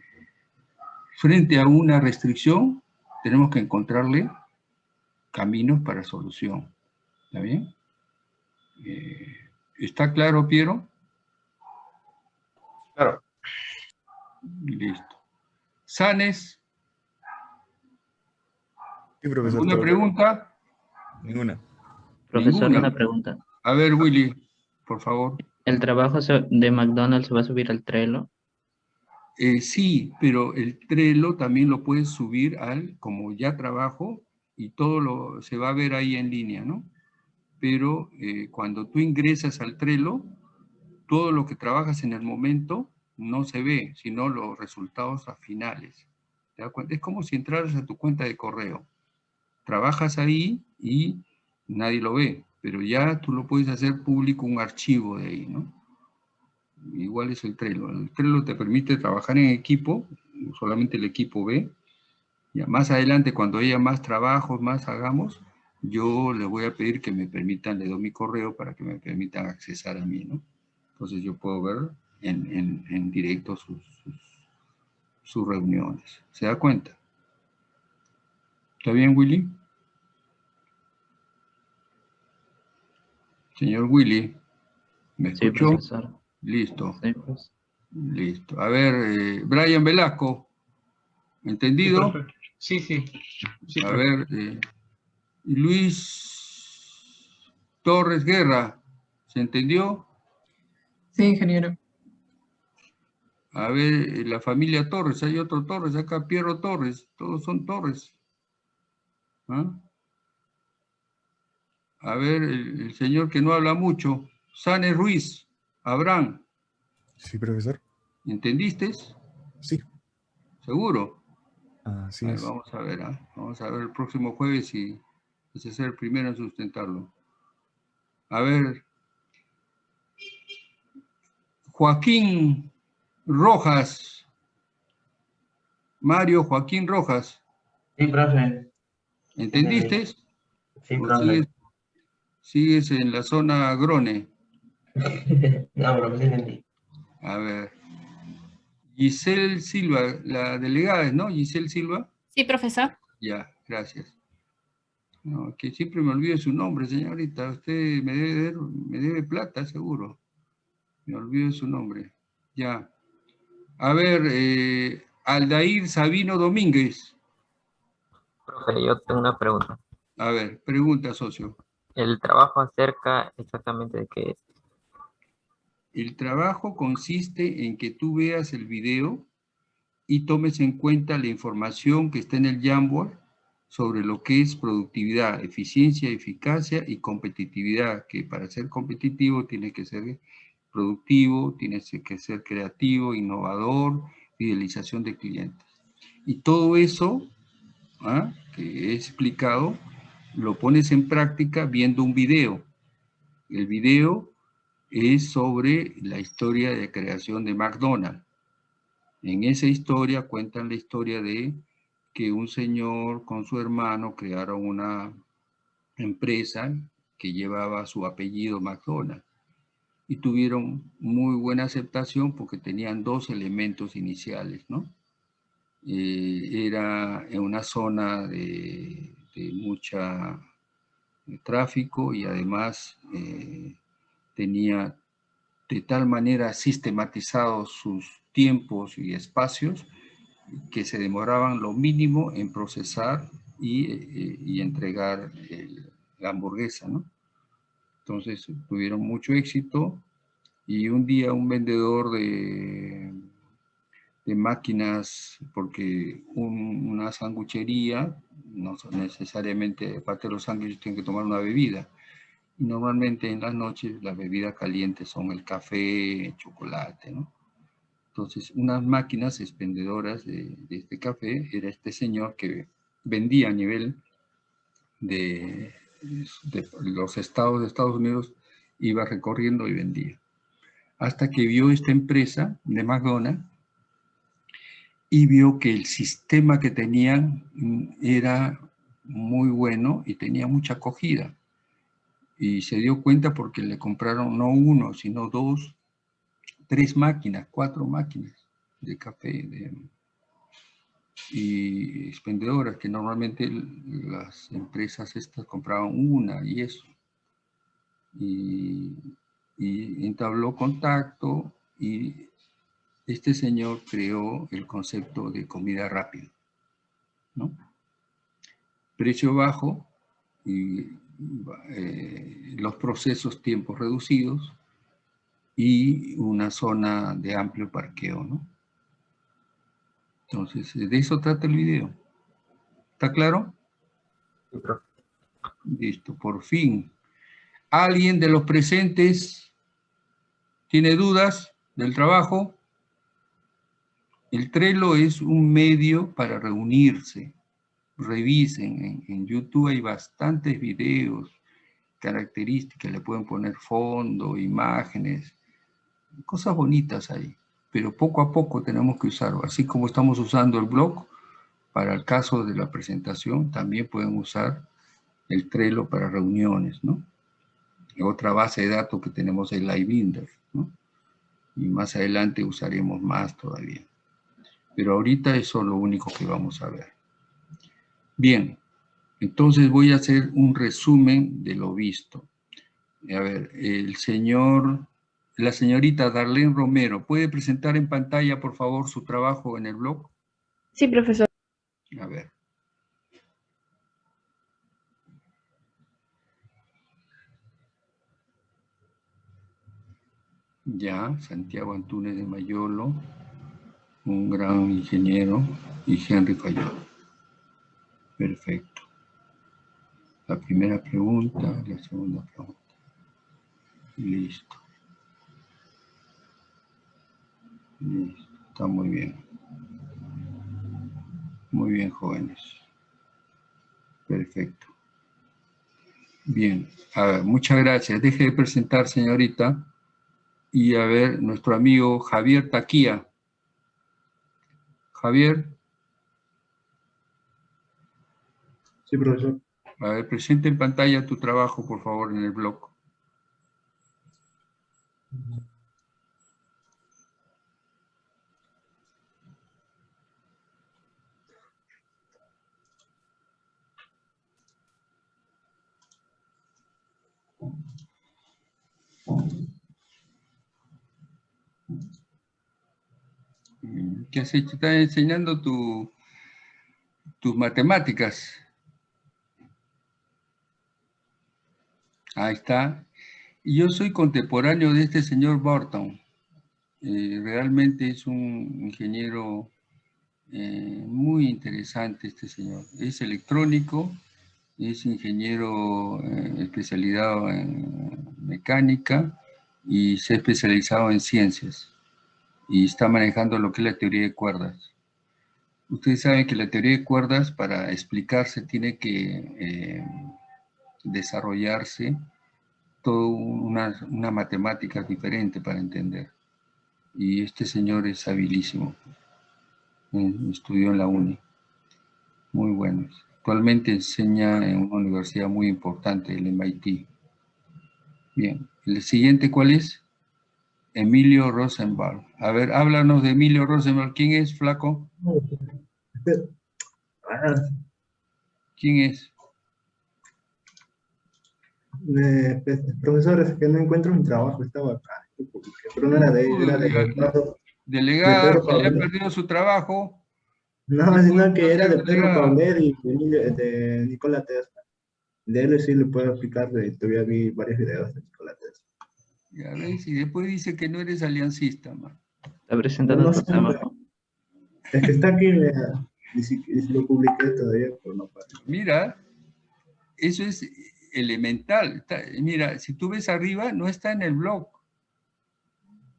frente a una restricción, tenemos que encontrarle caminos para solución. ¿Está bien? Eh, ¿Está claro, Piero? Claro. Listo. Sanes. Sí, profesor. ¿Alguna pregunta? Ninguna. Profesor, una pregunta. A ver, Willy, por favor. ¿El trabajo de McDonald's se va a subir al Trello? Eh, sí, pero el Trello también lo puedes subir al, como ya trabajo, y todo lo, se va a ver ahí en línea, ¿no? Pero eh, cuando tú ingresas al Trello, todo lo que trabajas en el momento no se ve, sino los resultados a finales. ¿Te das cuenta? Es como si entraras a tu cuenta de correo. Trabajas ahí y nadie lo ve, pero ya tú lo puedes hacer público un archivo de ahí, ¿no? Igual es el Trello. El Trello te permite trabajar en equipo, solamente el equipo ve. Ya más adelante, cuando haya más trabajos, más hagamos, yo le voy a pedir que me permitan, le doy mi correo para que me permitan accesar a mí, ¿no? Entonces yo puedo ver en, directo sus, sus, reuniones. ¿Se da cuenta? ¿Está bien, Willy? Señor Willy, ¿me escuchó? Listo. Pues. Listo. A ver, eh, Brian Velasco, ¿entendido? Sí, sí. a ver, eh, Luis Torres Guerra, ¿se entendió? Sí, ingeniero. A ver, eh, la familia Torres, hay otro Torres, acá Piero Torres, todos son Torres. ¿Ah? A ver, el, señor que no habla mucho, Sane Ruiz, Abraham. Sí, profesor. ¿Entendiste? Sí. ¿Seguro? Así Vamos a ver, ¿ah? vamos a ver el próximo jueves y ese ser el primero en sustentarlo. A ver, Joaquín Rojas. Mario Joaquín Rojas. Sí, profe. ¿Entendiste? Sí, profe. Sigues, en la zona Grone. (laughs) no, profe, sí entendí. A ver. Giselle Silva, la delegada, ¿no? Giselle Silva. Sí, profesor. Ya, gracias. No, que siempre me olvido su nombre, señorita. Usted me debe, me debe plata, seguro. Me olvido su nombre. Ya. A ver, eh, Aldair Sabino Domínguez. Profe, yo tengo una pregunta. A ver, pregunta, socio. ¿El trabajo acerca exactamente de qué es? El trabajo consiste en que tú veas el video y tomes en cuenta la información que está en el Jamboard sobre lo que es productividad, eficiencia, eficacia y competitividad, que para ser competitivo tiene que ser productivo, tienes que ser creativo, innovador, fidelización de clientes. Y todo eso ¿ah? que he explicado, lo pones en práctica viendo un video. El video es sobre la historia de creación de McDonald's. En esa historia cuentan la historia de que un señor con su hermano crearon una empresa que llevaba su apellido McDonald's y tuvieron muy buena aceptación porque tenían dos elementos iniciales, ¿no? Eh, era en una zona de, mucha eh, tráfico y además eh, tenía de tal manera sistematizados sus tiempos y espacios que se demoraban lo mínimo en procesar y, entregar la hamburguesa, ¿no? Entonces tuvieron mucho éxito y un día un vendedor de, de máquinas, porque una sanguchería, no necesariamente parte de los sándwiches tienen que tomar una bebida. normalmente en las noches las bebidas calientes son el café, el chocolate, ¿no? Entonces, unas máquinas expendedoras de, de este café era este señor que vendía a nivel de, de los estados de Estados Unidos, iba recorriendo y vendía. Hasta que vio esta empresa de McDonald's y vio que el sistema que tenían era muy bueno y tenía mucha acogida. Y se dio cuenta porque le compraron no uno, sino dos, tres máquinas, cuatro máquinas de café, de, y expendedoras, que normalmente las empresas estas compraban una y eso. Y, entabló contacto y este señor creó el concepto de comida rápida. ¿no? Precio bajo y eh, los procesos tiempos reducidos y una zona de amplio parqueo, ¿no? Entonces, de eso trata el video. ¿Está claro? Listo, por fin. ¿Alguien de los presentes tiene dudas del trabajo? El Trello es un medio para reunirse. Revisen, en, YouTube hay bastantes videos, características, le pueden poner fondo, imágenes, cosas bonitas ahí pero poco a poco tenemos que usarlo. Así como estamos usando el blog para el caso de la presentación, también pueden usar el Trello para reuniones, ¿no? Otra base de datos que tenemos es Livebinder, ¿no? Y más adelante usaremos más todavía. Pero ahorita eso es lo único que vamos a ver. Bien, entonces voy a hacer un resumen de lo visto. A ver, el señor la señorita Darlene Romero, ¿puede presentar en pantalla, por favor, su trabajo en el blog? Sí, profesor. A ver. Ya, Santiago Antunes de Mayolo, un gran ingeniero, y Henry Fayol. Perfecto. La primera pregunta, la segunda pregunta. Listo. Está muy bien. Muy bien, jóvenes. Perfecto. Bien, a ver, muchas gracias. Deje de presentar, señorita. Y a ver, nuestro amigo Javier Taquía. Javier. Sí, profesor. A ver, presente en pantalla tu trabajo, por favor, en el blog. ¿Qué has hecho? Estás enseñando tu, tus matemáticas. Ahí está. Yo soy contemporáneo de este señor Burton. Eh, realmente es un ingeniero eh, muy interesante este señor. Es electrónico, es ingeniero eh, especializado en mecánica y se ha especializado en ciencias y está manejando lo que es la teoría de cuerdas. Ustedes saben que la teoría de cuerdas para explicarse tiene que eh, desarrollarse toda una, una matemática diferente para entender. Y este señor es habilísimo. Eh, estudió en la UNI. Muy bueno. Actualmente enseña en una universidad muy importante, el MIT. Bien, el siguiente, ¿cuál es? Emilio Rosenbaum. A ver, háblanos de Emilio Rosenbaum. ¿Quién es, flaco? ¿Quién es? Eh, pues, profesor, es que no encuentro mi trabajo, estaba acá, pero no era de él, era de... Delegado, que le ha perdido su trabajo. No, sino que era de Pedro Paulet y de, de Nicolás Tesla. De él sí le puedo explicar, todavía vi varios videos de Nicolás Tesla. Ya ves, y después dice que no eres aliancista, man. Está presentando. Es que está aquí, y si, lo publiqué todavía, pero no pasa. Mira, eso es elemental. mira, si tú ves arriba, no está en el blog.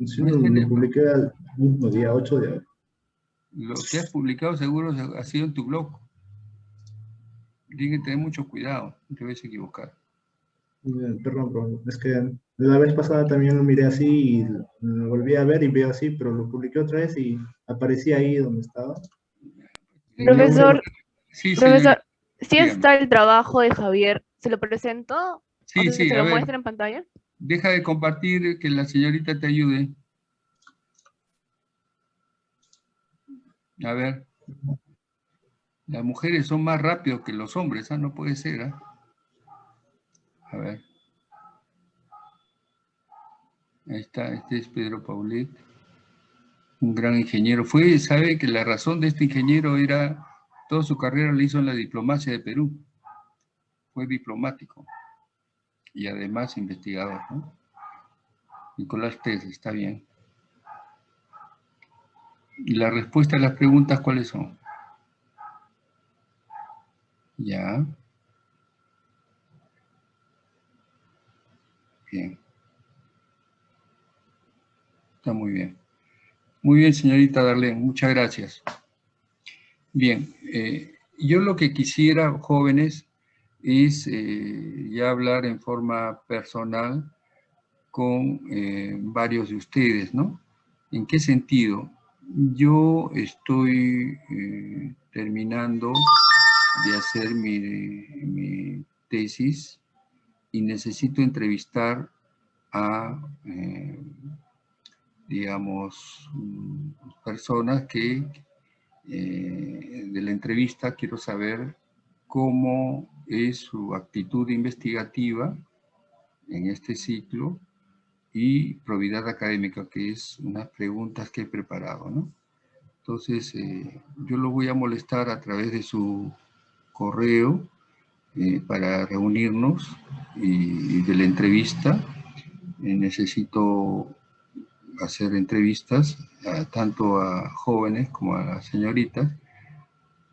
Sí, no lo, publiqué el mismo día, 8 de abril. Lo que has publicado seguro ha sido en tu blog. Tienes que tener mucho cuidado, no te vayas a equivocar. Perdón, es que la vez pasada también lo miré así y lo volví a ver y veo así, pero lo publiqué otra vez y aparecía ahí donde estaba. Profesor, sí, profesor, si está el trabajo de Javier, ¿se lo presento? Sí, sí, ¿Se lo muestra en pantalla? Deja de compartir, que la señorita te ayude. A ver. Las mujeres son más rápidos que los hombres, ¿ah? No puede ser, ¿ah? A ver. Ahí está, este es Pedro Paulet, un gran ingeniero. Fue, sabe que la razón de este ingeniero era, toda su carrera la hizo en la diplomacia de Perú. Fue diplomático y además investigador, ¿no? Nicolás Tess, está bien. ¿Y la respuesta a las preguntas cuáles son? Ya. Bien. Está muy bien. Muy bien, señorita Darlene, muchas gracias. Bien, eh, yo lo que quisiera, jóvenes, es eh, ya hablar en forma personal con eh, varios de ustedes, ¿no? ¿En qué sentido? Yo estoy terminando de hacer mi, mi, tesis y necesito entrevistar a digamos, mm, personas que eh, de la entrevista quiero saber cómo es su actitud investigativa en este ciclo y probidad académica, que es unas preguntas que he preparado, ¿no? Entonces, eh, yo lo voy a molestar a través de su correo eh, para reunirnos y, de la entrevista. necesito hacer entrevistas tanto a jóvenes como a señoritas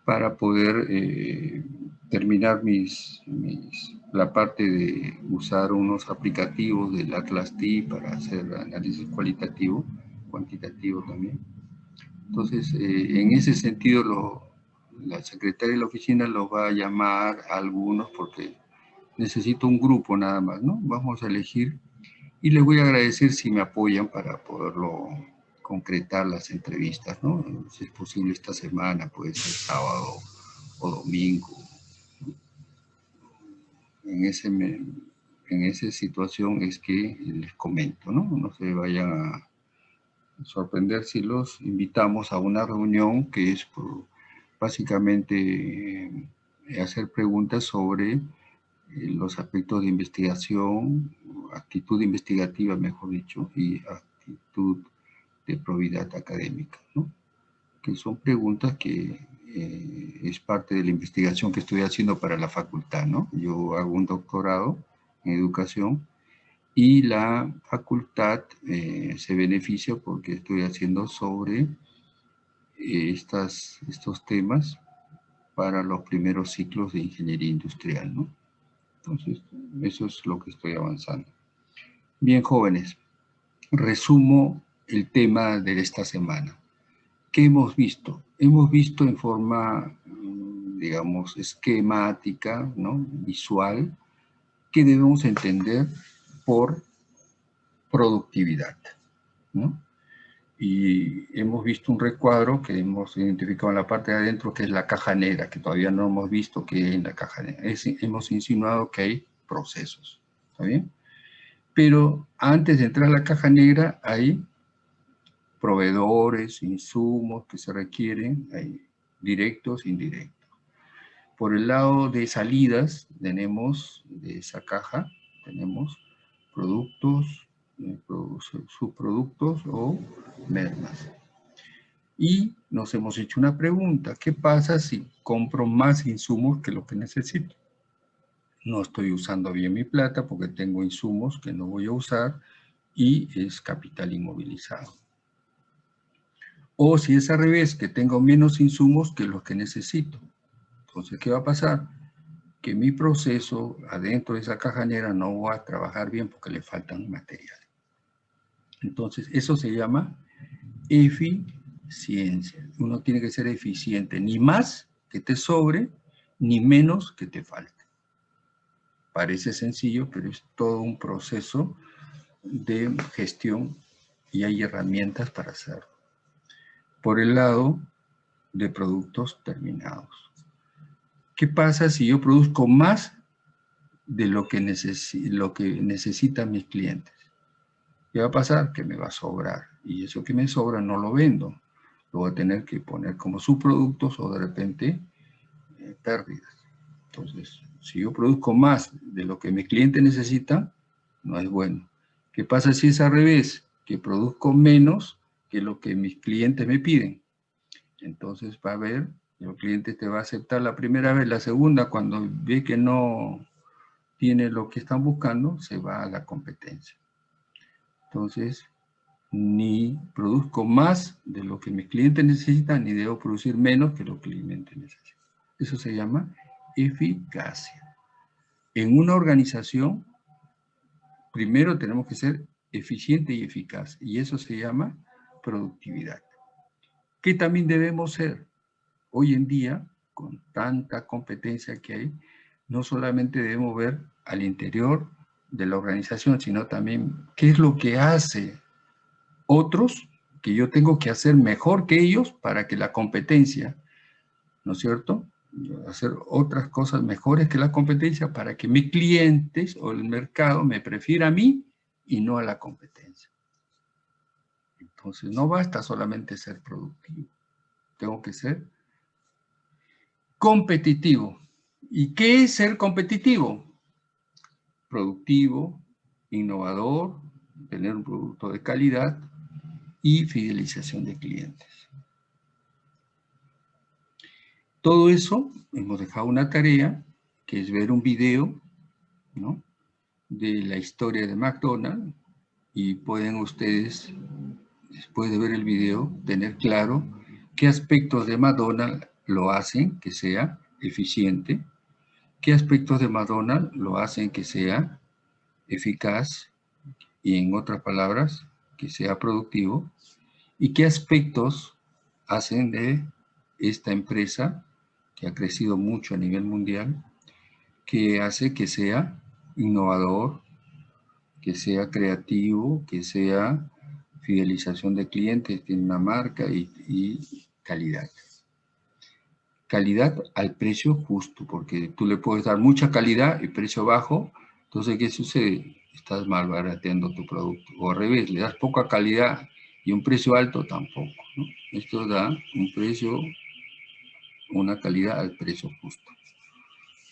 para poder eh, terminar mis, la parte de usar unos aplicativos del Atlas T para hacer análisis cualitativo, cuantitativo también. Entonces, eh, en ese sentido, lo, la secretaria de la oficina los va a llamar a algunos porque necesito un grupo nada más, ¿no? Vamos a elegir y les voy a agradecer si me apoyan para poderlo concretar las entrevistas, ¿no? Si es posible esta semana, puede ser sábado o domingo. En, ese, en esa situación es que les comento, ¿no? No se vayan a sorprender si los invitamos a una reunión que es básicamente eh, hacer preguntas sobre los aspectos de investigación, actitud investigativa, mejor dicho, y actitud de probidad académica, ¿no? que son preguntas que eh, es parte de la investigación que estoy haciendo para la facultad. ¿no? Yo hago un doctorado en educación y la facultad eh, se beneficia porque estoy haciendo sobre eh, estas, estos temas para los primeros ciclos de ingeniería industrial. ¿no? Entonces, eso es lo que estoy avanzando. Bien, jóvenes, resumo el tema de esta semana. ¿Qué hemos visto? Hemos visto en forma, digamos, esquemática, ¿no? visual, que debemos entender por productividad. ¿no? Y hemos visto un recuadro que hemos identificado en la parte de adentro, que es la caja negra, que todavía no hemos visto que hay en la caja negra. hemos insinuado que hay procesos. ¿Está bien? Pero antes de entrar a la caja negra hay proveedores, insumos que se requieren, hay directos indirectos. Por el lado de salidas tenemos de esa caja, tenemos productos, eh, subproductos o mermas. Y nos hemos hecho una pregunta, ¿qué pasa si compro más insumos que lo que necesito? No estoy usando bien mi plata porque tengo insumos que no voy a usar y es capital inmovilizado. O si es al revés, que tengo menos insumos que los que necesito. Entonces, ¿qué va a pasar? Que mi proceso adentro de esa caja negra no va a trabajar bien porque le faltan materiales. Entonces, eso se llama eficiencia. Uno tiene que ser eficiente, ni más que te sobre, ni menos que te falte. Parece sencillo, pero es todo un proceso de gestión y hay herramientas para hacerlo por el lado de productos terminados. ¿Qué pasa si yo produzco más de lo que, lo que necesitan mis clientes? ¿Qué va a pasar? Que me va a sobrar. Y eso que me sobra no lo vendo. Lo voy a tener que poner como subproductos o de repente eh, pérdidas. Entonces, si yo produzco más de lo que mi cliente necesita, no es bueno. ¿Qué pasa si es al revés? Que produzco menos que lo que mis clientes me piden. Entonces va a ver, el cliente te va a aceptar la primera vez, la segunda, cuando ve que no tiene lo que están buscando, se va a la competencia. Entonces, ni produzco más de lo que mis clientes necesitan, ni debo producir menos que lo que el cliente necesita. Eso se llama eficacia. En una organización, primero tenemos que ser eficiente y eficaz, y eso se llama productividad. ¿Qué también debemos ser? Hoy en día, con tanta competencia que hay, no solamente debemos ver al interior de la organización, sino también qué es lo que hace otros que yo tengo que hacer mejor que ellos para que la competencia, ¿no es cierto? Hacer otras cosas mejores que la competencia para que mis clientes o el mercado me prefiera a mí y no a la competencia. Entonces no basta solamente ser productivo, tengo que ser competitivo. ¿Y qué es ser competitivo? Productivo, innovador, tener un producto de calidad y fidelización de clientes. Todo eso, hemos dejado una tarea, que es ver un video de la historia de McDonald's, y pueden ustedes después de ver el video, tener claro qué aspectos de Madonna lo hacen que sea eficiente, qué aspectos de Madonna lo hacen que sea eficaz y en otras palabras, que sea productivo, y qué aspectos hacen de esta empresa, que ha crecido mucho a nivel mundial, que hace que sea innovador, que sea creativo, que sea fidelización de clientes, tiene una marca y, calidad. Calidad al precio justo, porque tú le puedes dar mucha calidad y precio bajo, entonces ¿qué sucede? Estás malbarateando tu producto. O al revés, le das poca calidad y un precio alto tampoco. Esto da un precio, una calidad al precio justo.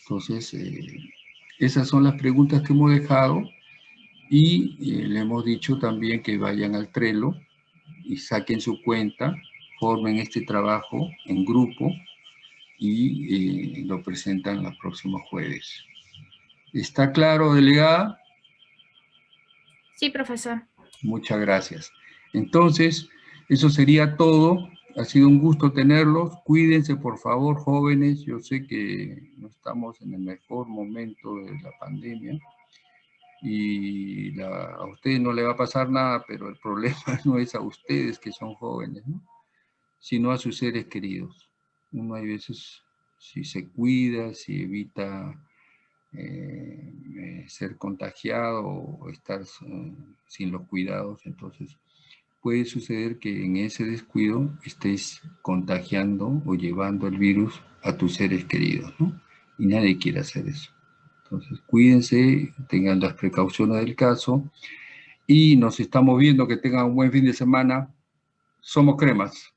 Entonces, eh, esas son las preguntas que hemos dejado y eh, le hemos dicho también que vayan al Trello y saquen su cuenta, formen este trabajo en grupo y eh, lo presentan el próximo jueves. ¿Está claro, delegada? Sí, profesor. Muchas gracias. Entonces, eso sería todo. Ha sido un gusto tenerlos. Cuídense, por favor, jóvenes. Yo sé que no estamos en el mejor momento de la pandemia y a ustedes no le va a pasar nada, pero el (laughs) problema no es a ustedes que son jóvenes, sino a sus seres queridos. Uno hay veces, si se cuida, si evita eh, ser contagiado o estar sin los cuidados, entonces puede suceder que en ese descuido estés contagiando o llevando el virus a tus seres queridos, ¿no? Y nadie quiere hacer eso. Entonces, cuídense, tengan las precauciones del caso y nos estamos viendo que tengan un buen fin de semana. Somos cremas.